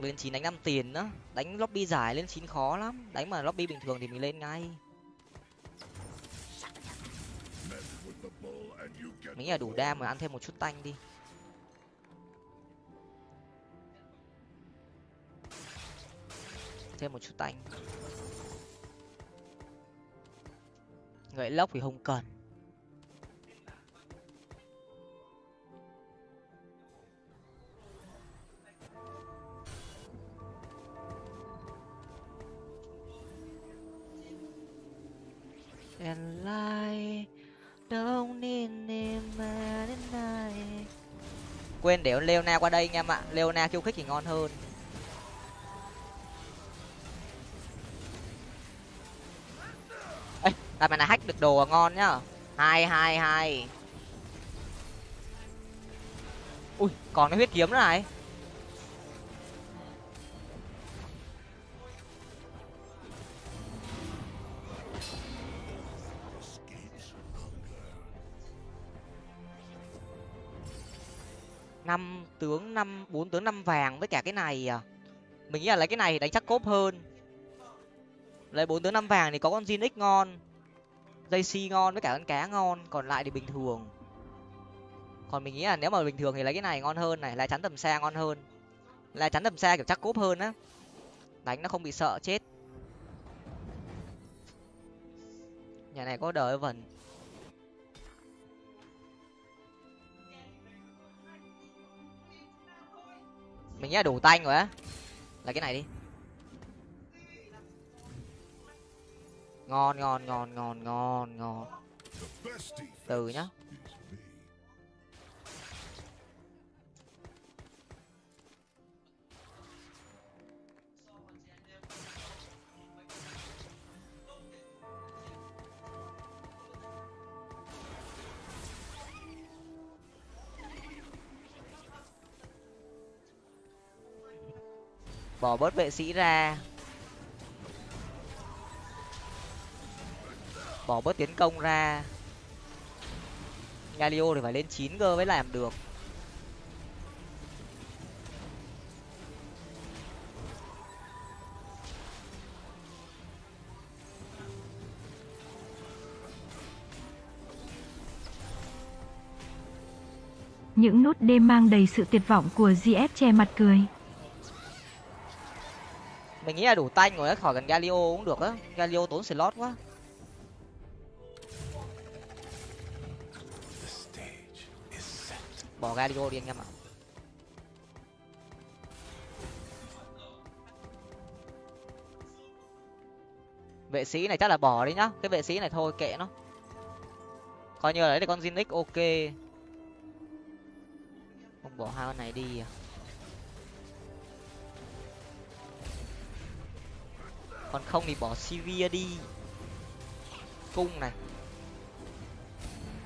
Speaker 2: Lên chín đánh năm tiền nữa. Đánh lobby giải lên chín khó lắm. Đánh mà lobby bình thường thì mình lên ngay. Mình là đủ đam mà ăn thêm một chút tanh đi. Thêm một chút tanh gậy lốc thì không cần. And lie don't need him quên để leona qua đây anh em ạ. Leona khiêu khích thì ngon hơn. Đồ ngon nhá. Hai hai hai. Ui, còn cái huyết kiếm nữa này. Năm tướng, năm, bốn tướng, năm vàng với cả cái này à. Mình nghĩ là lấy cái này thì đánh chắc cốp hơn. Lấy bốn tướng, năm vàng thì có con Jin X ngon dây si ngon với cả con cá ngon, còn lại thì bình thường. Còn mình nghĩ là nếu mà bình thường thì lấy cái này ngon hơn này, lá chắn tầm xa ngon hơn. Lá chắn tầm xa kiểu chắc cốp hơn á. Đánh nó không bị sợ, chết. Nhà này có đời vần. Mình nghĩ là đủ tanh rồi á. Là cái này đi. Ngon ngon ngon ngon ngon ngon. Từ nhá. Bỏ bớt vệ sĩ ra. Bỏ bớt tiến công ra. Galio thì phải lên chín cơ mới làm được.
Speaker 1: Những nốt đêm mang đầy sự tuyệt vọng của GF che mặt cười.
Speaker 2: mình nghĩ là đủ tanh rồi khỏi cần galio cũng được á. Galio tốn slot quá bỏ galio đi anh em ạ. Vệ sĩ này chắc là bỏ đi nhá, cái vệ sĩ này thôi, kệ nó. Coi như là đấy là con Zinix, ok. Không bỏ hai con này đi à. Còn không thì bỏ Sivir đi. Cung này.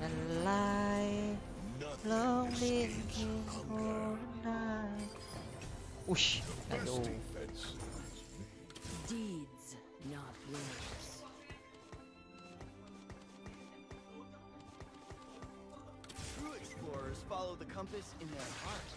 Speaker 2: And lie lonely in the night. Ui, này.
Speaker 4: Deeds, not words.
Speaker 5: True explorers follow the compass in their heart.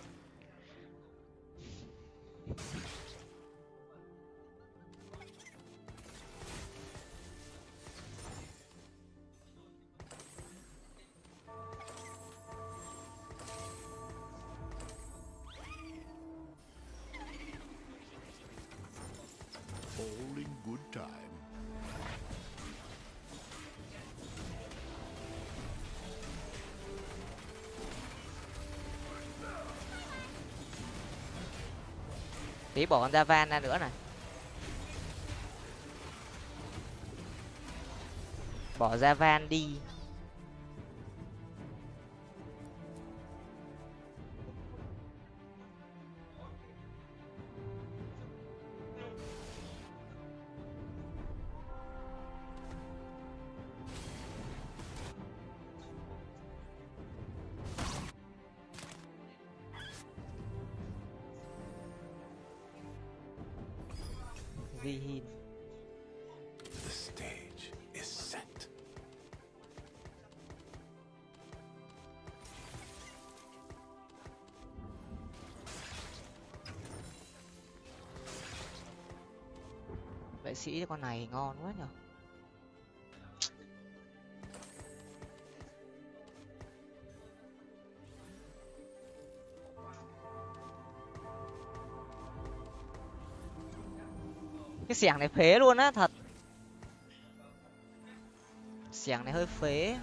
Speaker 2: Tí bỏ con Javan ra nữa này. Bỏ Javan đi. Con này ngon quá nhở. cái xẻng này phế luôn á, thật xẻng này hơi phế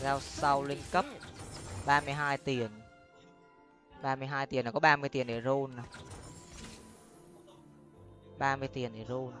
Speaker 2: giao sau lên cấp. 32 tiền. 32 tiền là có 30 tiền để roll 30 tiền để roll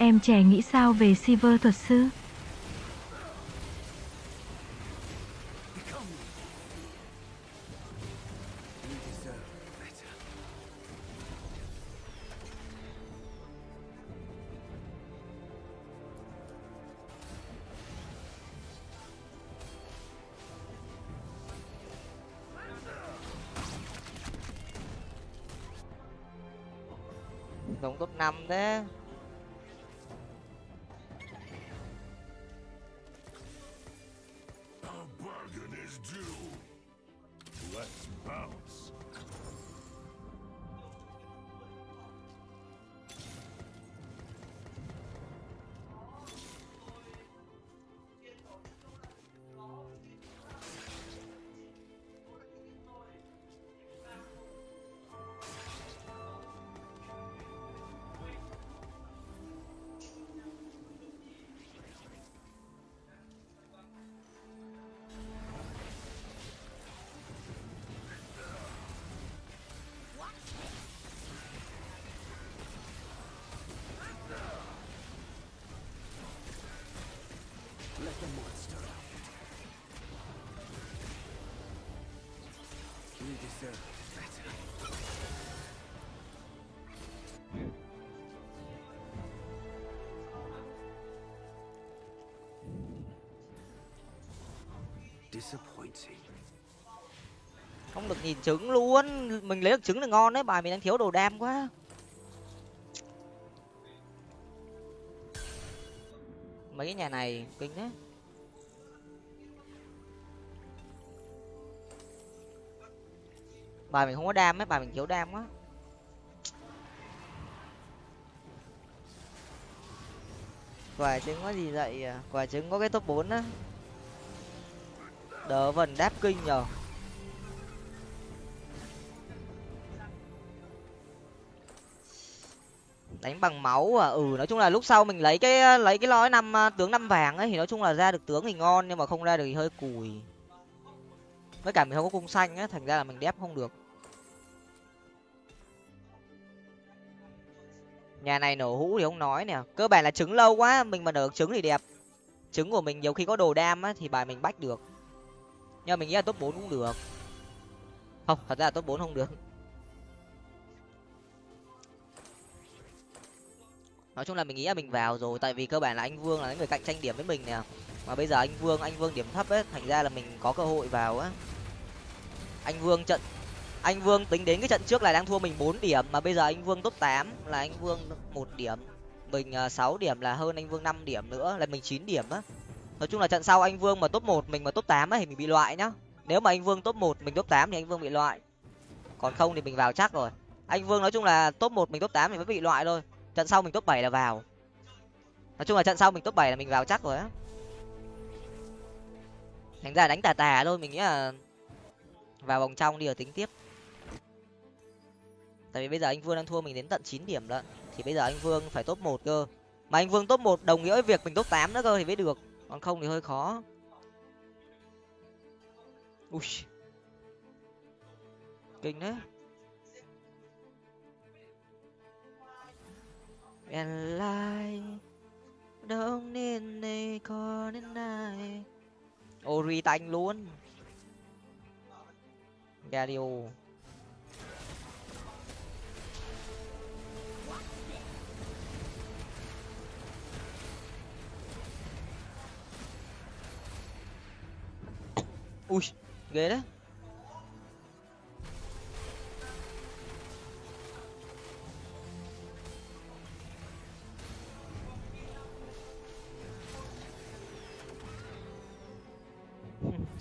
Speaker 1: Em trẻ nghĩ sao về Silver thuật sư?
Speaker 6: Become
Speaker 2: giống top 5 thế
Speaker 6: Let the monster out. You deserve better. Disappointing.
Speaker 2: không được nhìn trứng luôn mình lấy được trứng là ngon đấy bài mình đang thiếu đồ đam quá mấy cái nhà này, kinh đấy bài mình không có đam ấy, bài mình thiếu đam quá. Quả trứng có gì vậy à? quả trứng có cái top 4 á. Đỡ vần đáp kinh nhở. Đánh bằng máu à? Ừ nói chung là lúc sau mình lấy cái lấy cái lõi năm à, tướng năm vàng ấy, thì nói chung là ra được tướng thì ngon, nhưng mà không ra được thì hơi cùi. Với cả mình không có cung xanh á, thành ra là mình đép không được. Nhà này nổ hũ thì không nói nè. Cơ bản là trứng lâu quá, mình mà nở trứng thì đẹp. Trứng của mình nhiều khi có đồ đam á, thì bài mình bách được. Nhưng mà mình nghĩ là top bốn cũng được. Không, thật ra là top bốn không được. Nói chung là mình nghĩ là mình vào rồi, tại vì cơ bản là anh vương là người cạnh tranh điểm với mình nè. Mà bây giờ anh vương anh vương điểm thấp ấy, thành ra là mình có cơ hội vào á. Anh vương trận, anh vương tính đến cái trận trước là đang thua mình bốn điểm, mà bây giờ anh vương top tám là anh vương một điểm. Mình à, sáu điểm là hơn anh vương năm điểm nữa, là mình chín điểm á. Nói chung là trận sau anh vương mà top một mình mà top tám thì mình bị loại nhá. Nếu mà anh vương top một mình top tám thì anh vương bị loại. Còn không thì mình vào chắc rồi. Anh vương nói chung là top một mình top tám thì mới bị loại thôi trận sau mình top bảy là vào. Nói chung là trận sau mình top bảy là mình vào chắc rồi á. Thành ra đánh tà tà thôi, mình nghĩ là vào vòng trong đi ở tính tiếp. Tại vì bây giờ anh vương đang thua mình đến tận chín điểm lận, thì bây giờ anh vương phải top một cơ. Mà anh vương top một đồng nghĩa với việc mình top tám nữa cơ thì mới được, còn không thì hơi khó. Ui. Kinh đấy And lại đông nên này có đến nay. Ori tanh luôn. Gario ui, ghê đấy.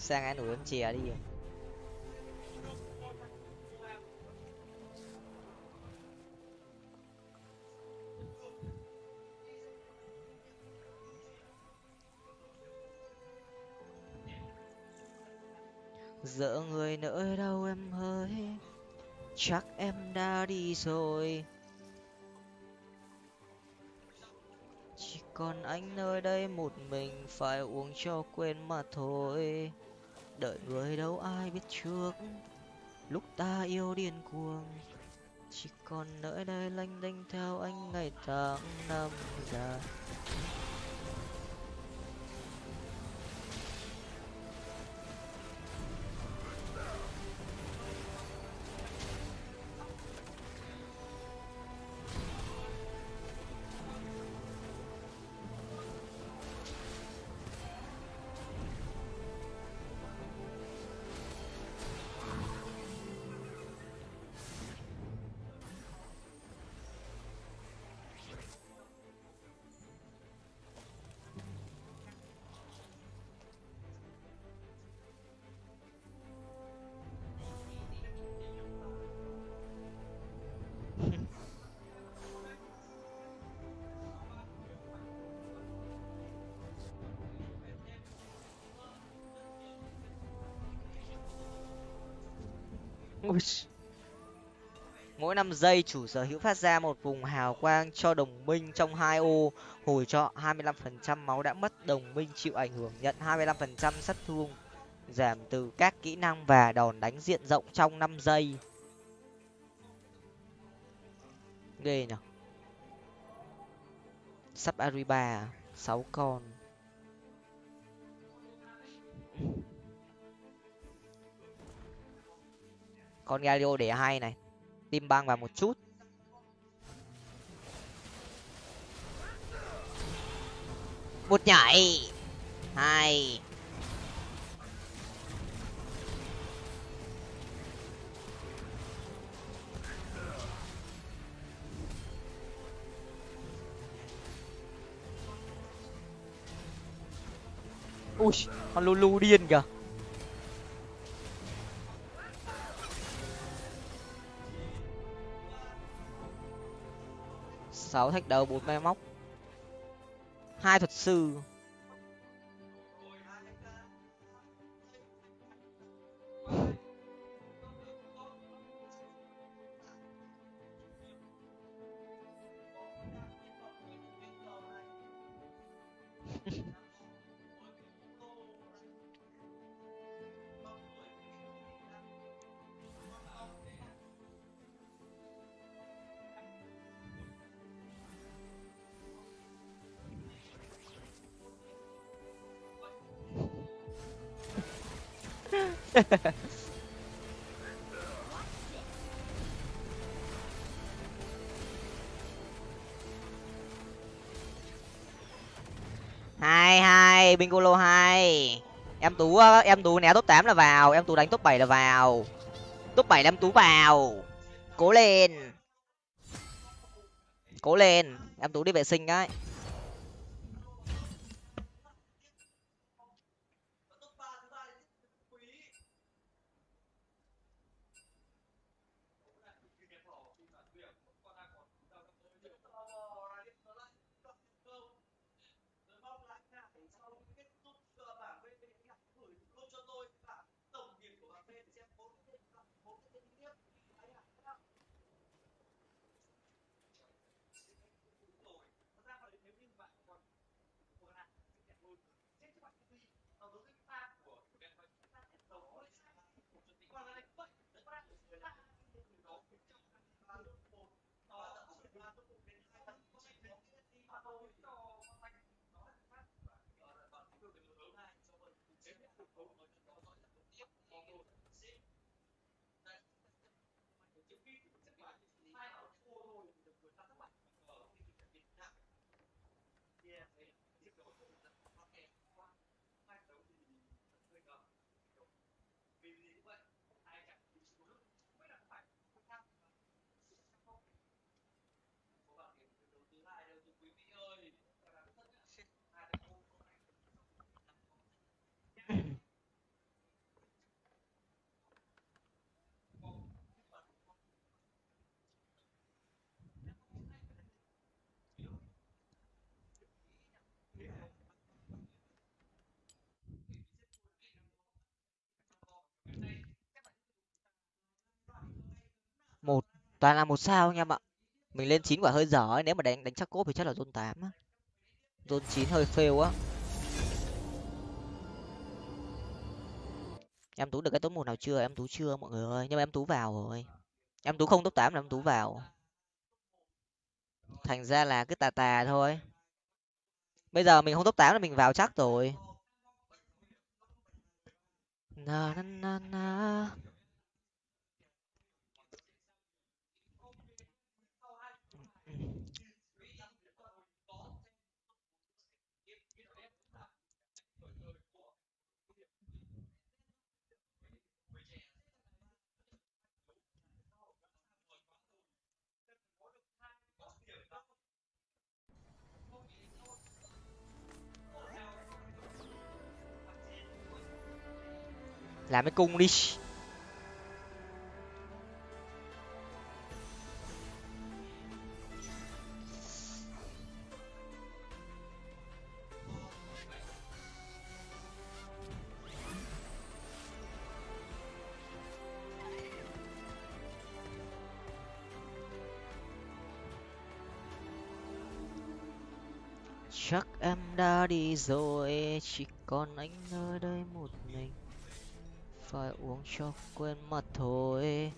Speaker 2: sang ăn em chè đi dỡ người nỡ đâu em ơi chắc em đã đi rồi. Chỉ còn anh nơi đây một mình, phải uống cho quên mà thôi đợi người đâu ai biết trước. Lúc ta yêu điên cuồng, chỉ còn nơi đây lanh đênh theo anh ngày tháng năm dài. Ui. Mỗi năm giây chủ sở hữu phát ra một vùng hào quang cho đồng minh trong hai ô, hồi cho 25% máu đã mất, đồng minh chịu ảnh hưởng nhận 25% sát thương, giảm từ các kỹ năng và đòn đánh diện rộng trong 5 giây. Ghê nhỉ. Sắp Ariba à? 6 con. Con Galio để hay này. Tim băng vào một chút. Một nhảy. Hai ui, con lulu điên kìa. Sáu thách đấu bốn máy móc. Hai thuật sư. hai hai, bingolo hai. Em tú ờ, em tú né top tám là vào, em tú đánh top bảy là vào. Top bảy là em tú vào. Cố lên. Cố lên. Em tú đi vệ sinh đấy. Toàn là một sao anh em ạ. Mình lên chín quả hơi dở ấy, nếu mà đánh đánh chắc cốp thì chắc là zone tám á. Zone chín hơi fail á. Em tú được cái top một nào chưa? Em tú chưa, mọi người ơi. Nhưng mà em tú vào rồi. Em tú không top tám là em tú vào. Thành ra là cứ tà tà thôi. Bây giờ mình không top tám là mình vào chắc rồi. Na na na na. Làm cái cung đi. Chắc em đã đi rồi, chỉ còn anh ở đây một mình phải uống cho quên mất thôi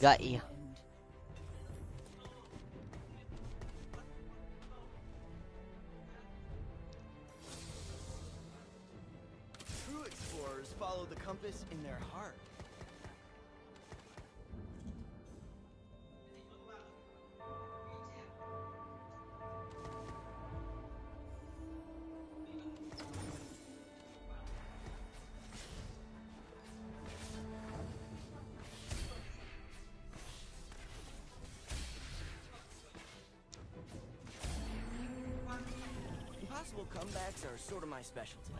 Speaker 2: gậy. À?
Speaker 5: True explorers follow the compass in their heart. My specialty.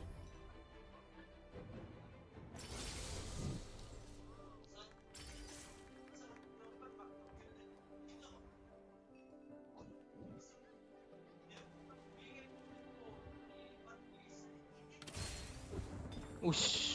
Speaker 2: Ush.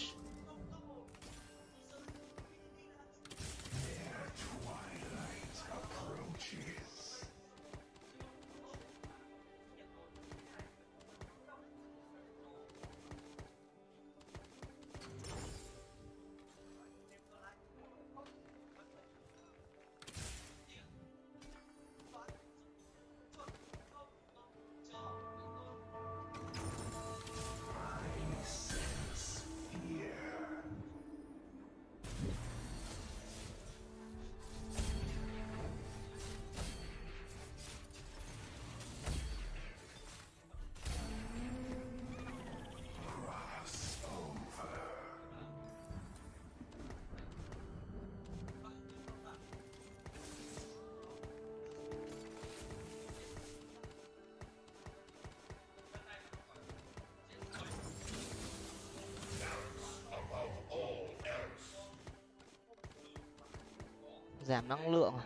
Speaker 2: Giảm năng lượng à?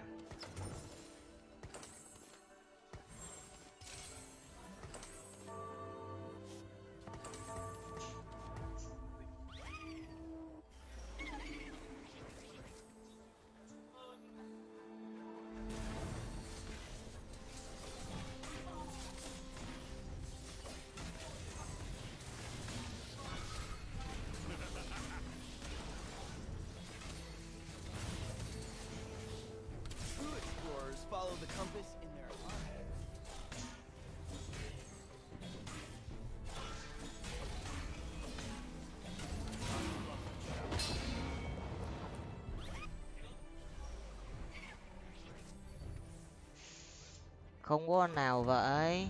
Speaker 2: Không có con nào vậy.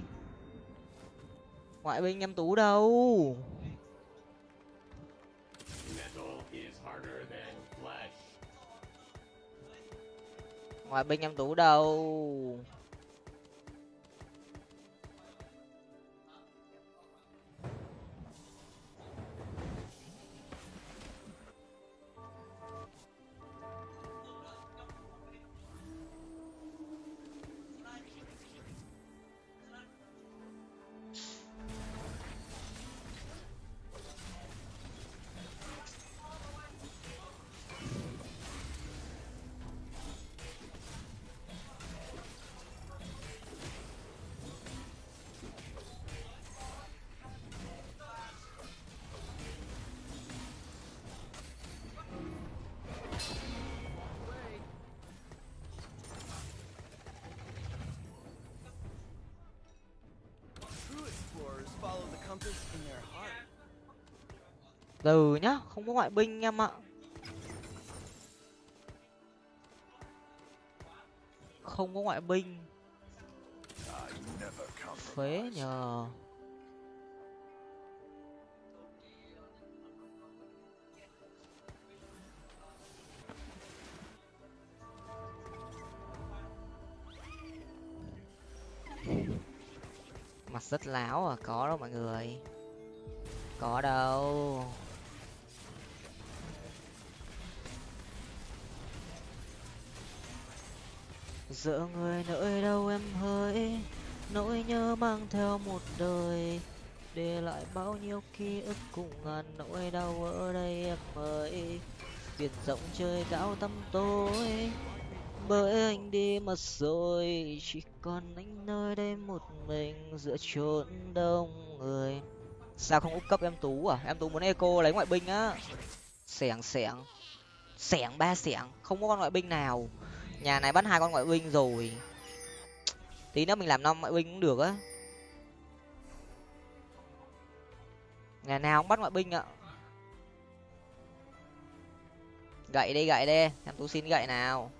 Speaker 2: Ngoại binh em tú đâu? Ngoại binh em tú đâu? Từ nhá, không có ngoại binh em ạ. Không có ngoại binh. Phế nhờ. Mặt rất láo à có đâu mọi người. Có đâu. Giữa người nơi đâu em hỡi, nỗi nhớ mang theo một đời. Để lại bao nhiêu ký ức cùng ngàn nỗi đau ở đây em ơi. Biển rộng trời cao tăm tối, bởi anh đi mất rồi. Chỉ còn anh nơi đây một mình giữa chốn đông người. Sao không úp cấp em tú à? Em tú muốn eco lấy ngoại binh á. Xẻng xẻng. Xẻng ba xẻng. Không có con ngoại binh nào nhà này bắt hai con ngoại binh rồi. Tí nữa mình làm năm ngoại binh cũng được á. Nhà nào cũng bắt ngoại binh ạ. Gậy đi gậy đi em tú xin gậy nào.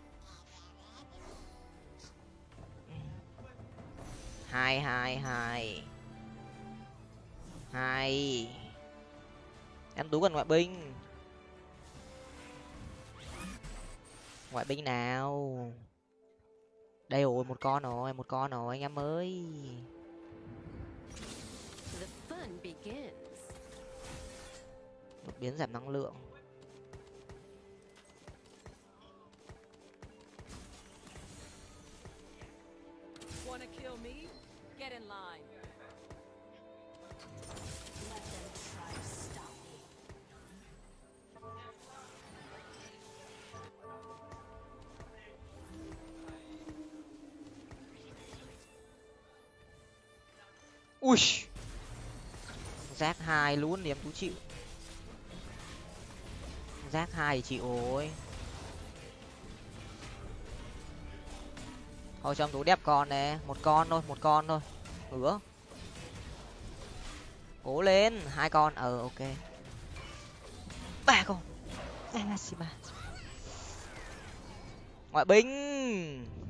Speaker 2: Hai hai hai. Hai. Em tú cần ngoại binh. Ngoại binh nào? Đây rồi một con rồi một con rồi anh em ơi. Đột biến giảm năng lượng ui. Rác hai luôn liếm tú chịu. Rác hai chị ôi thôi cho em tú con nè một con thôi một con thôi. Ứa, cố lên hai con. Ờ ok. Ba con. Anashima. ngoại binh.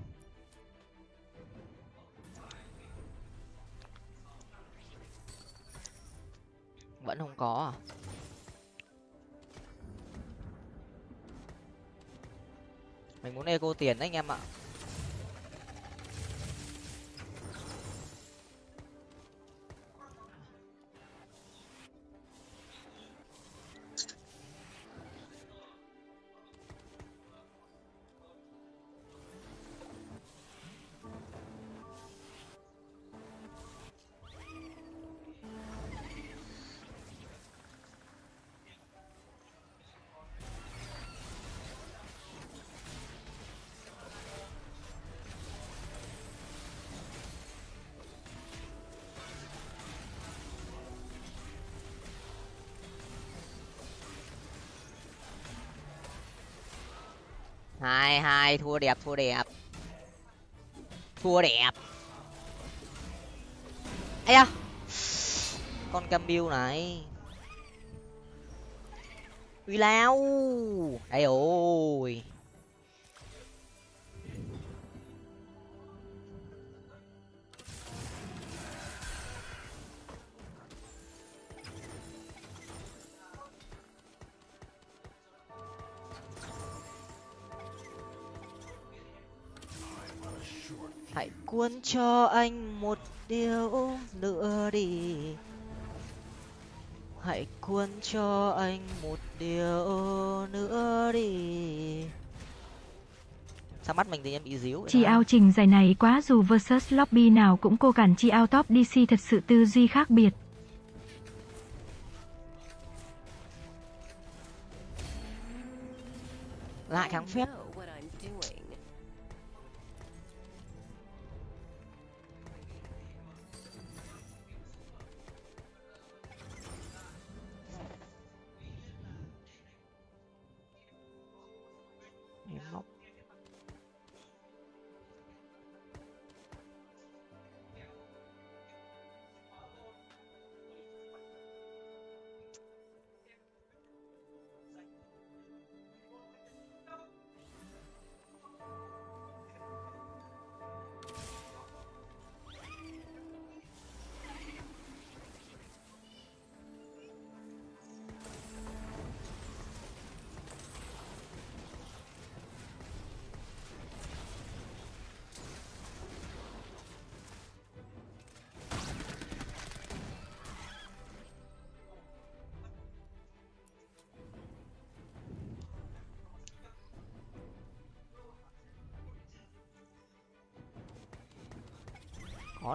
Speaker 2: Vẫn không có à? Mình muốn eco tiền đấy anh em ạ. Hai, thua đẹp thua đẹp. Thua đẹp. Ấy à con cam bill này. Uy lao. Đây ôi hãy cuốn cho anh một điều nữa đi. Hãy cuốn cho anh một điều nữa đi. Sao mắt mình thì em bị díu
Speaker 1: Chi ao trình giải này quá dù versus lobby nào cũng cô cản chi ao top DC thật sự tư duy khác biệt.
Speaker 2: lại kháng phép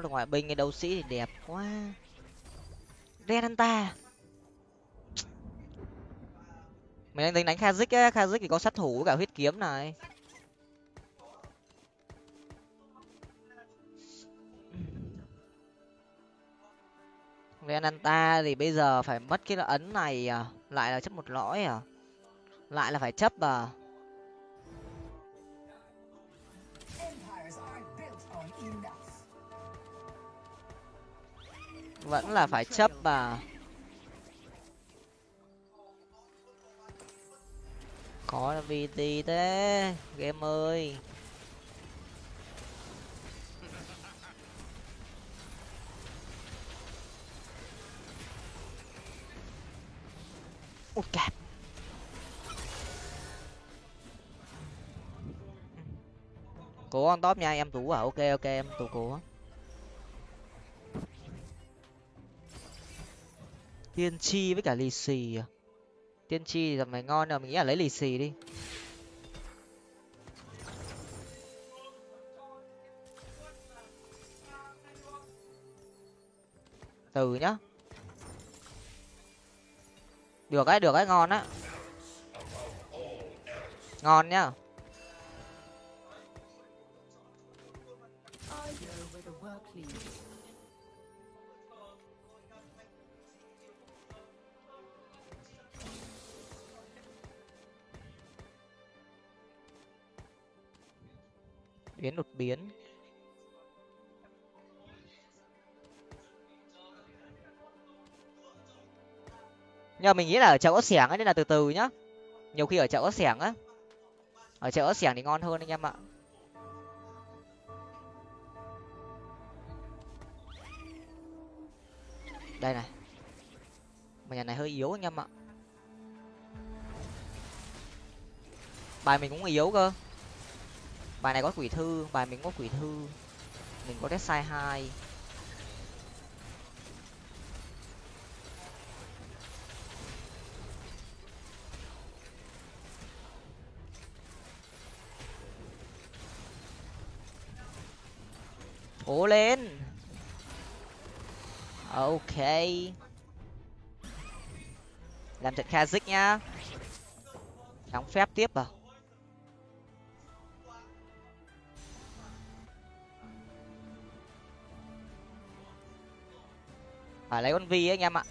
Speaker 2: được ngoại binh cái đấu sĩ thì đẹp quá. Renanta mình đang tính đánh kazik á kazik thì có sát thủ với cả huyết kiếm này. Renanta thì bây giờ phải mất cái ấn này à? Lại là chấp một lõi à? Lại là phải chấp à? Vẫn là phải chấp và có là gì thế, game ơi. Út cạp cố on top nha, em tú à? Ok ok, em tú cố. Tiên tri với cả lì xì à? Tiên tri thì mày ngon rồi mình nghĩ là lấy lì xì đi. Từ nhá. Được ấy được ấy ngon á. Ngon nhá.
Speaker 4: I
Speaker 2: đột biến. Nhưng mà mình nghĩ là ở chợ ớt xẻng ấy, nên là từ từ nhá. Nhiều khi ở chợ ớt xẻng á. Ở chợ ớt xẻng thì ngon hơn anh em ạ. Đây này. Mà nhà này hơi yếu anh em ạ. Bài mình cũng yếu cơ bài này có quỷ thư, bài mình có quỷ thư. Mình có test sai hai. Cố lên. Ok. Làm trận kazik nhá. Đóng phép tiếp vào phải lấy con vi ấy, anh em ạ.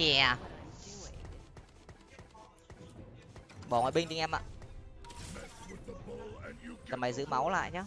Speaker 2: Chè. Bỏ ngoại binh đi em ạ. Tầm mày giữ máu lại nhá.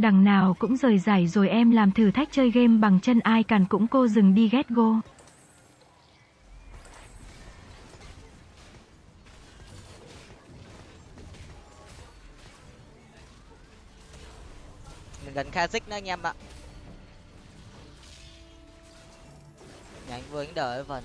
Speaker 1: đằng nào cũng rời giải rồi em làm thử thách chơi game bằng chân ai càn cũng cô dừng đi ghét go.
Speaker 2: Mình gần Kha'Zix nữa anh em ạ. Nhà anh Vương đợi vần.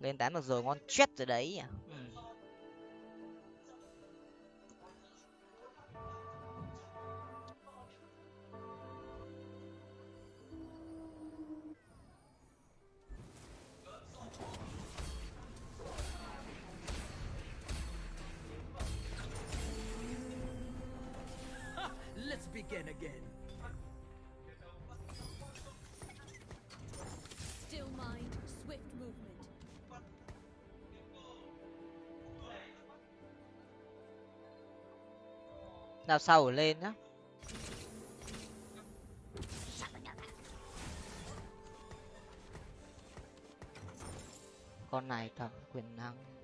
Speaker 2: Lên tám được rồi ngon chết rồi đấy nào sau lên nhá. Con này cầm quyền năng.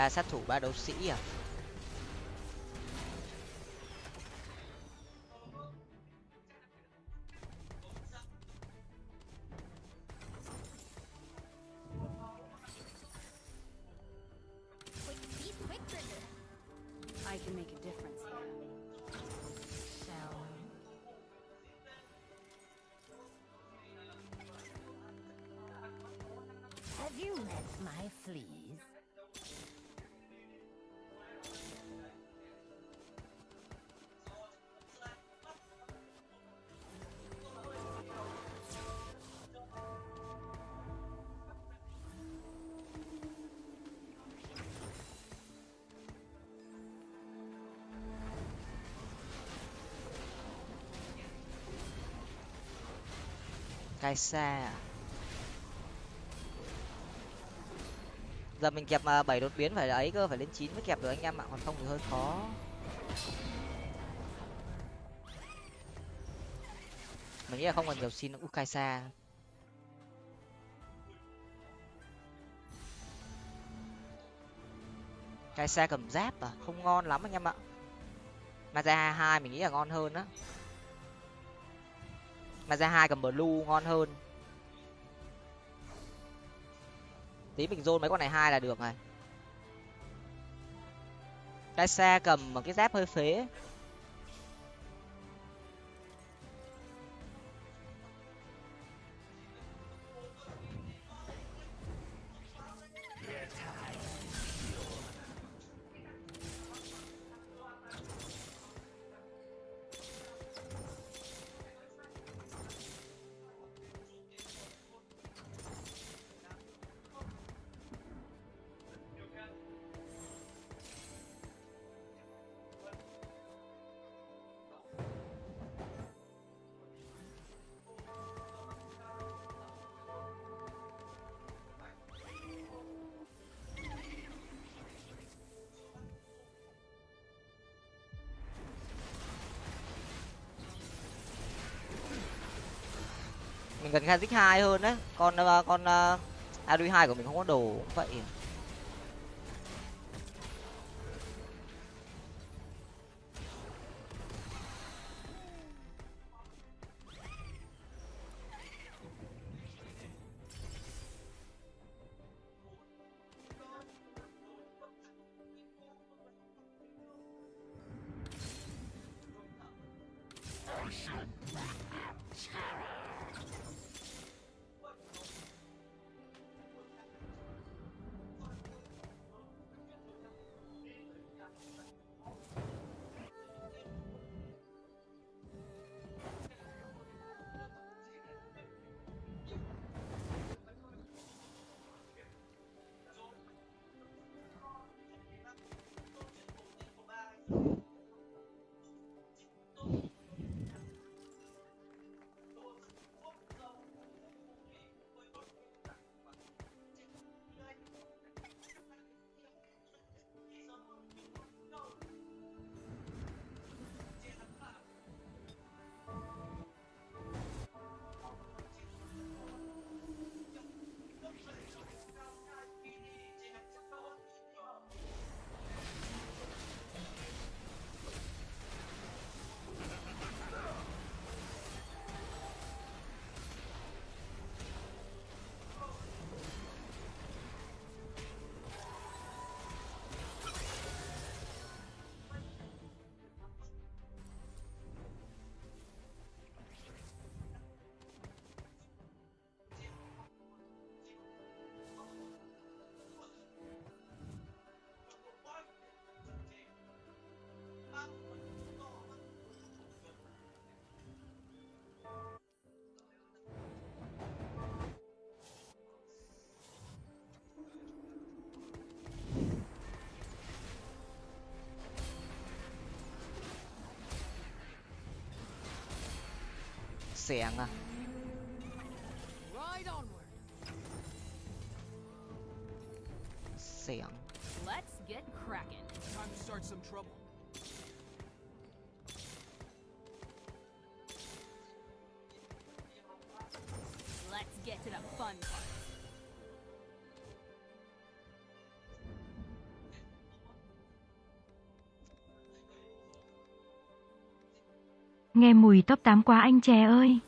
Speaker 2: Ba sát thủ ba đấu sĩ à? Cai xa à? Giờ mình kẹp mà bảy đột biến phải là ấy cơ, phải lên chín mới kẹp được anh em ạ, còn không thì hơi khó. Mình nghĩ là không còn nhiều xin nữa. Cai xa cai xa cầm giáp à? Không ngon lắm anh em ạ. Maza hai mình nghĩ là ngon hơn á mà ra hai cầm blue ngon hơn. Tí mình dôn mấy con này hai là được này cái xe cầm một cái dép hơi phế. Cần Kha'Zix hai hơn đấy. Con ờ, à, con uh, à, Adui hai của mình không có đồ cũng vậy. สีย
Speaker 4: งอะ
Speaker 2: เสียง
Speaker 4: Let's get.
Speaker 6: Time to start some trouble.
Speaker 1: Nghe mùi top 8 quá anh chè ơi.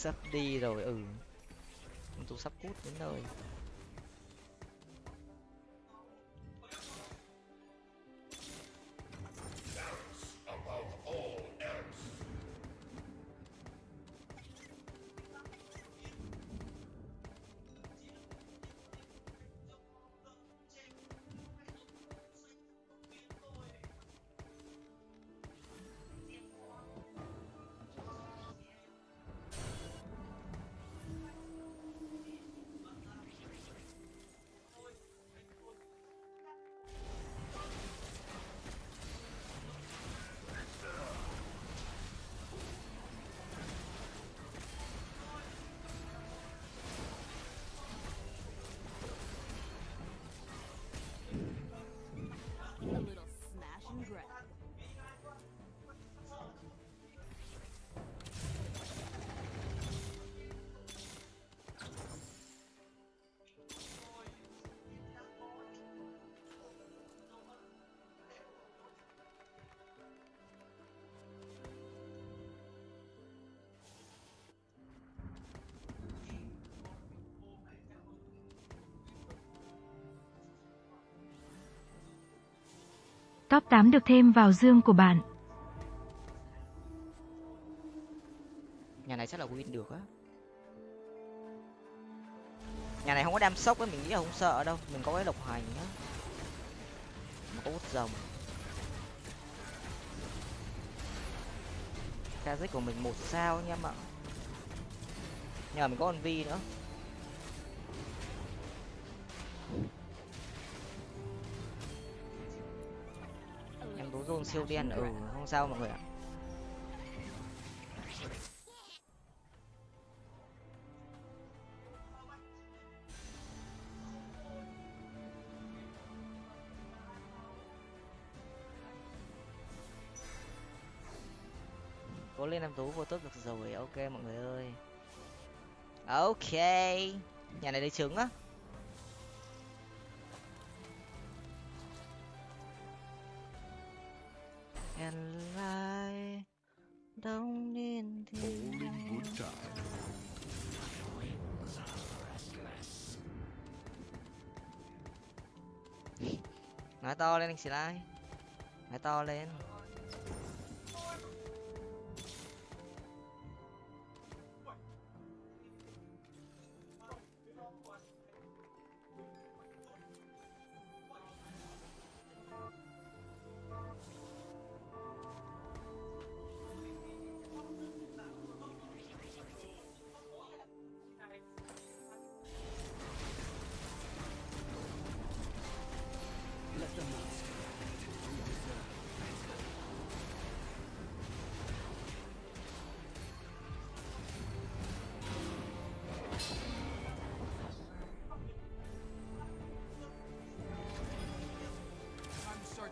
Speaker 2: Sắp đi rồi ừ. Tôi sắp cút đến nơi.
Speaker 1: Top 8 được thêm vào dương của bạn.
Speaker 2: nhà này chắc là win được á. Nhà này không có đam sốc á, mình nghĩ là không sợ đâu. Mình có cái độc hành á. Mà có út rồng. Kazik của mình một sao nha em ạ. Nhờ mình có con vi nữa. Siêu đen ừ không sao mọi người ạ. Cố lên em tú vô tốt được rồi, ok mọi người ơi. Ok, nhà này lấy trứng á. Anh xì lai nói to lên.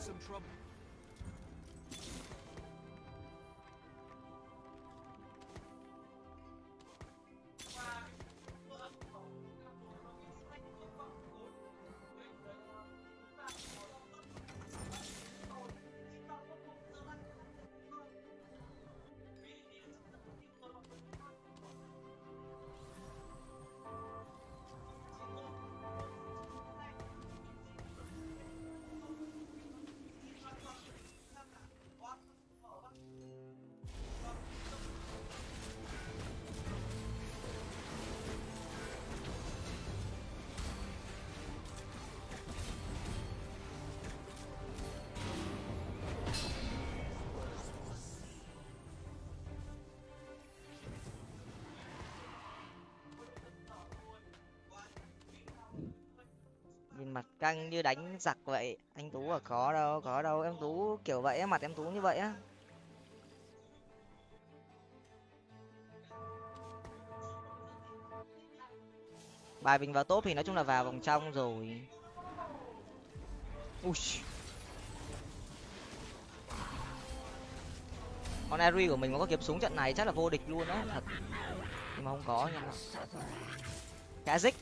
Speaker 5: Some trouble. Nhìn mặt căng như đánh giặc vậy. Anh tú à có đâu có đâu em tú kiểu vậy mặt em tú như vậy á. Bài mình vào top thì nói chung là vào vòng trong rồi. Ui. Con Eri của mình mà có kiếm súng trận này chắc là vô địch luôn á thật. Nhưng mà không có anh em ạ Kazik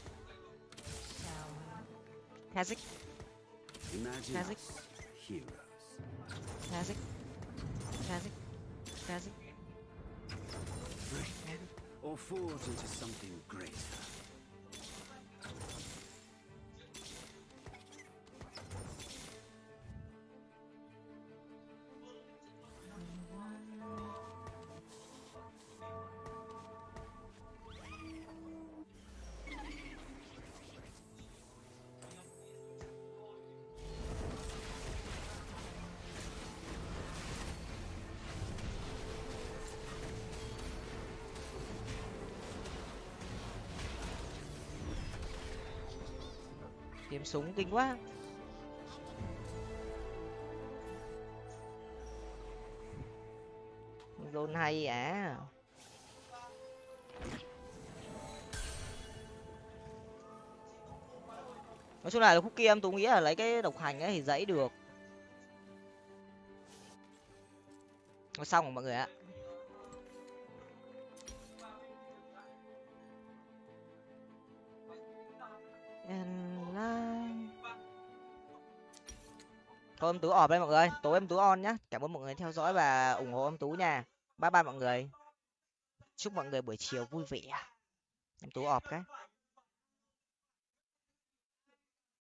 Speaker 5: Kazik
Speaker 7: Imagine
Speaker 2: Kazik
Speaker 7: heroes.
Speaker 2: Kazik Kazik Kazik
Speaker 7: Break or forge into something greater.
Speaker 2: Kiếm súng kinh quá. Luôn hay à? Nói chung là khúc kia em tú nghĩ là lấy cái độc hành ấy thì dãy được. Xong rồi mọi người ạ. Thôi em Tú ọp đây mọi người, tối em Tú on nhá. Cảm ơn mọi người theo dõi và ủng hộ em Tú nha. Bye bye mọi người. Chúc mọi người buổi chiều vui vẻ. Em Tú ọp cái.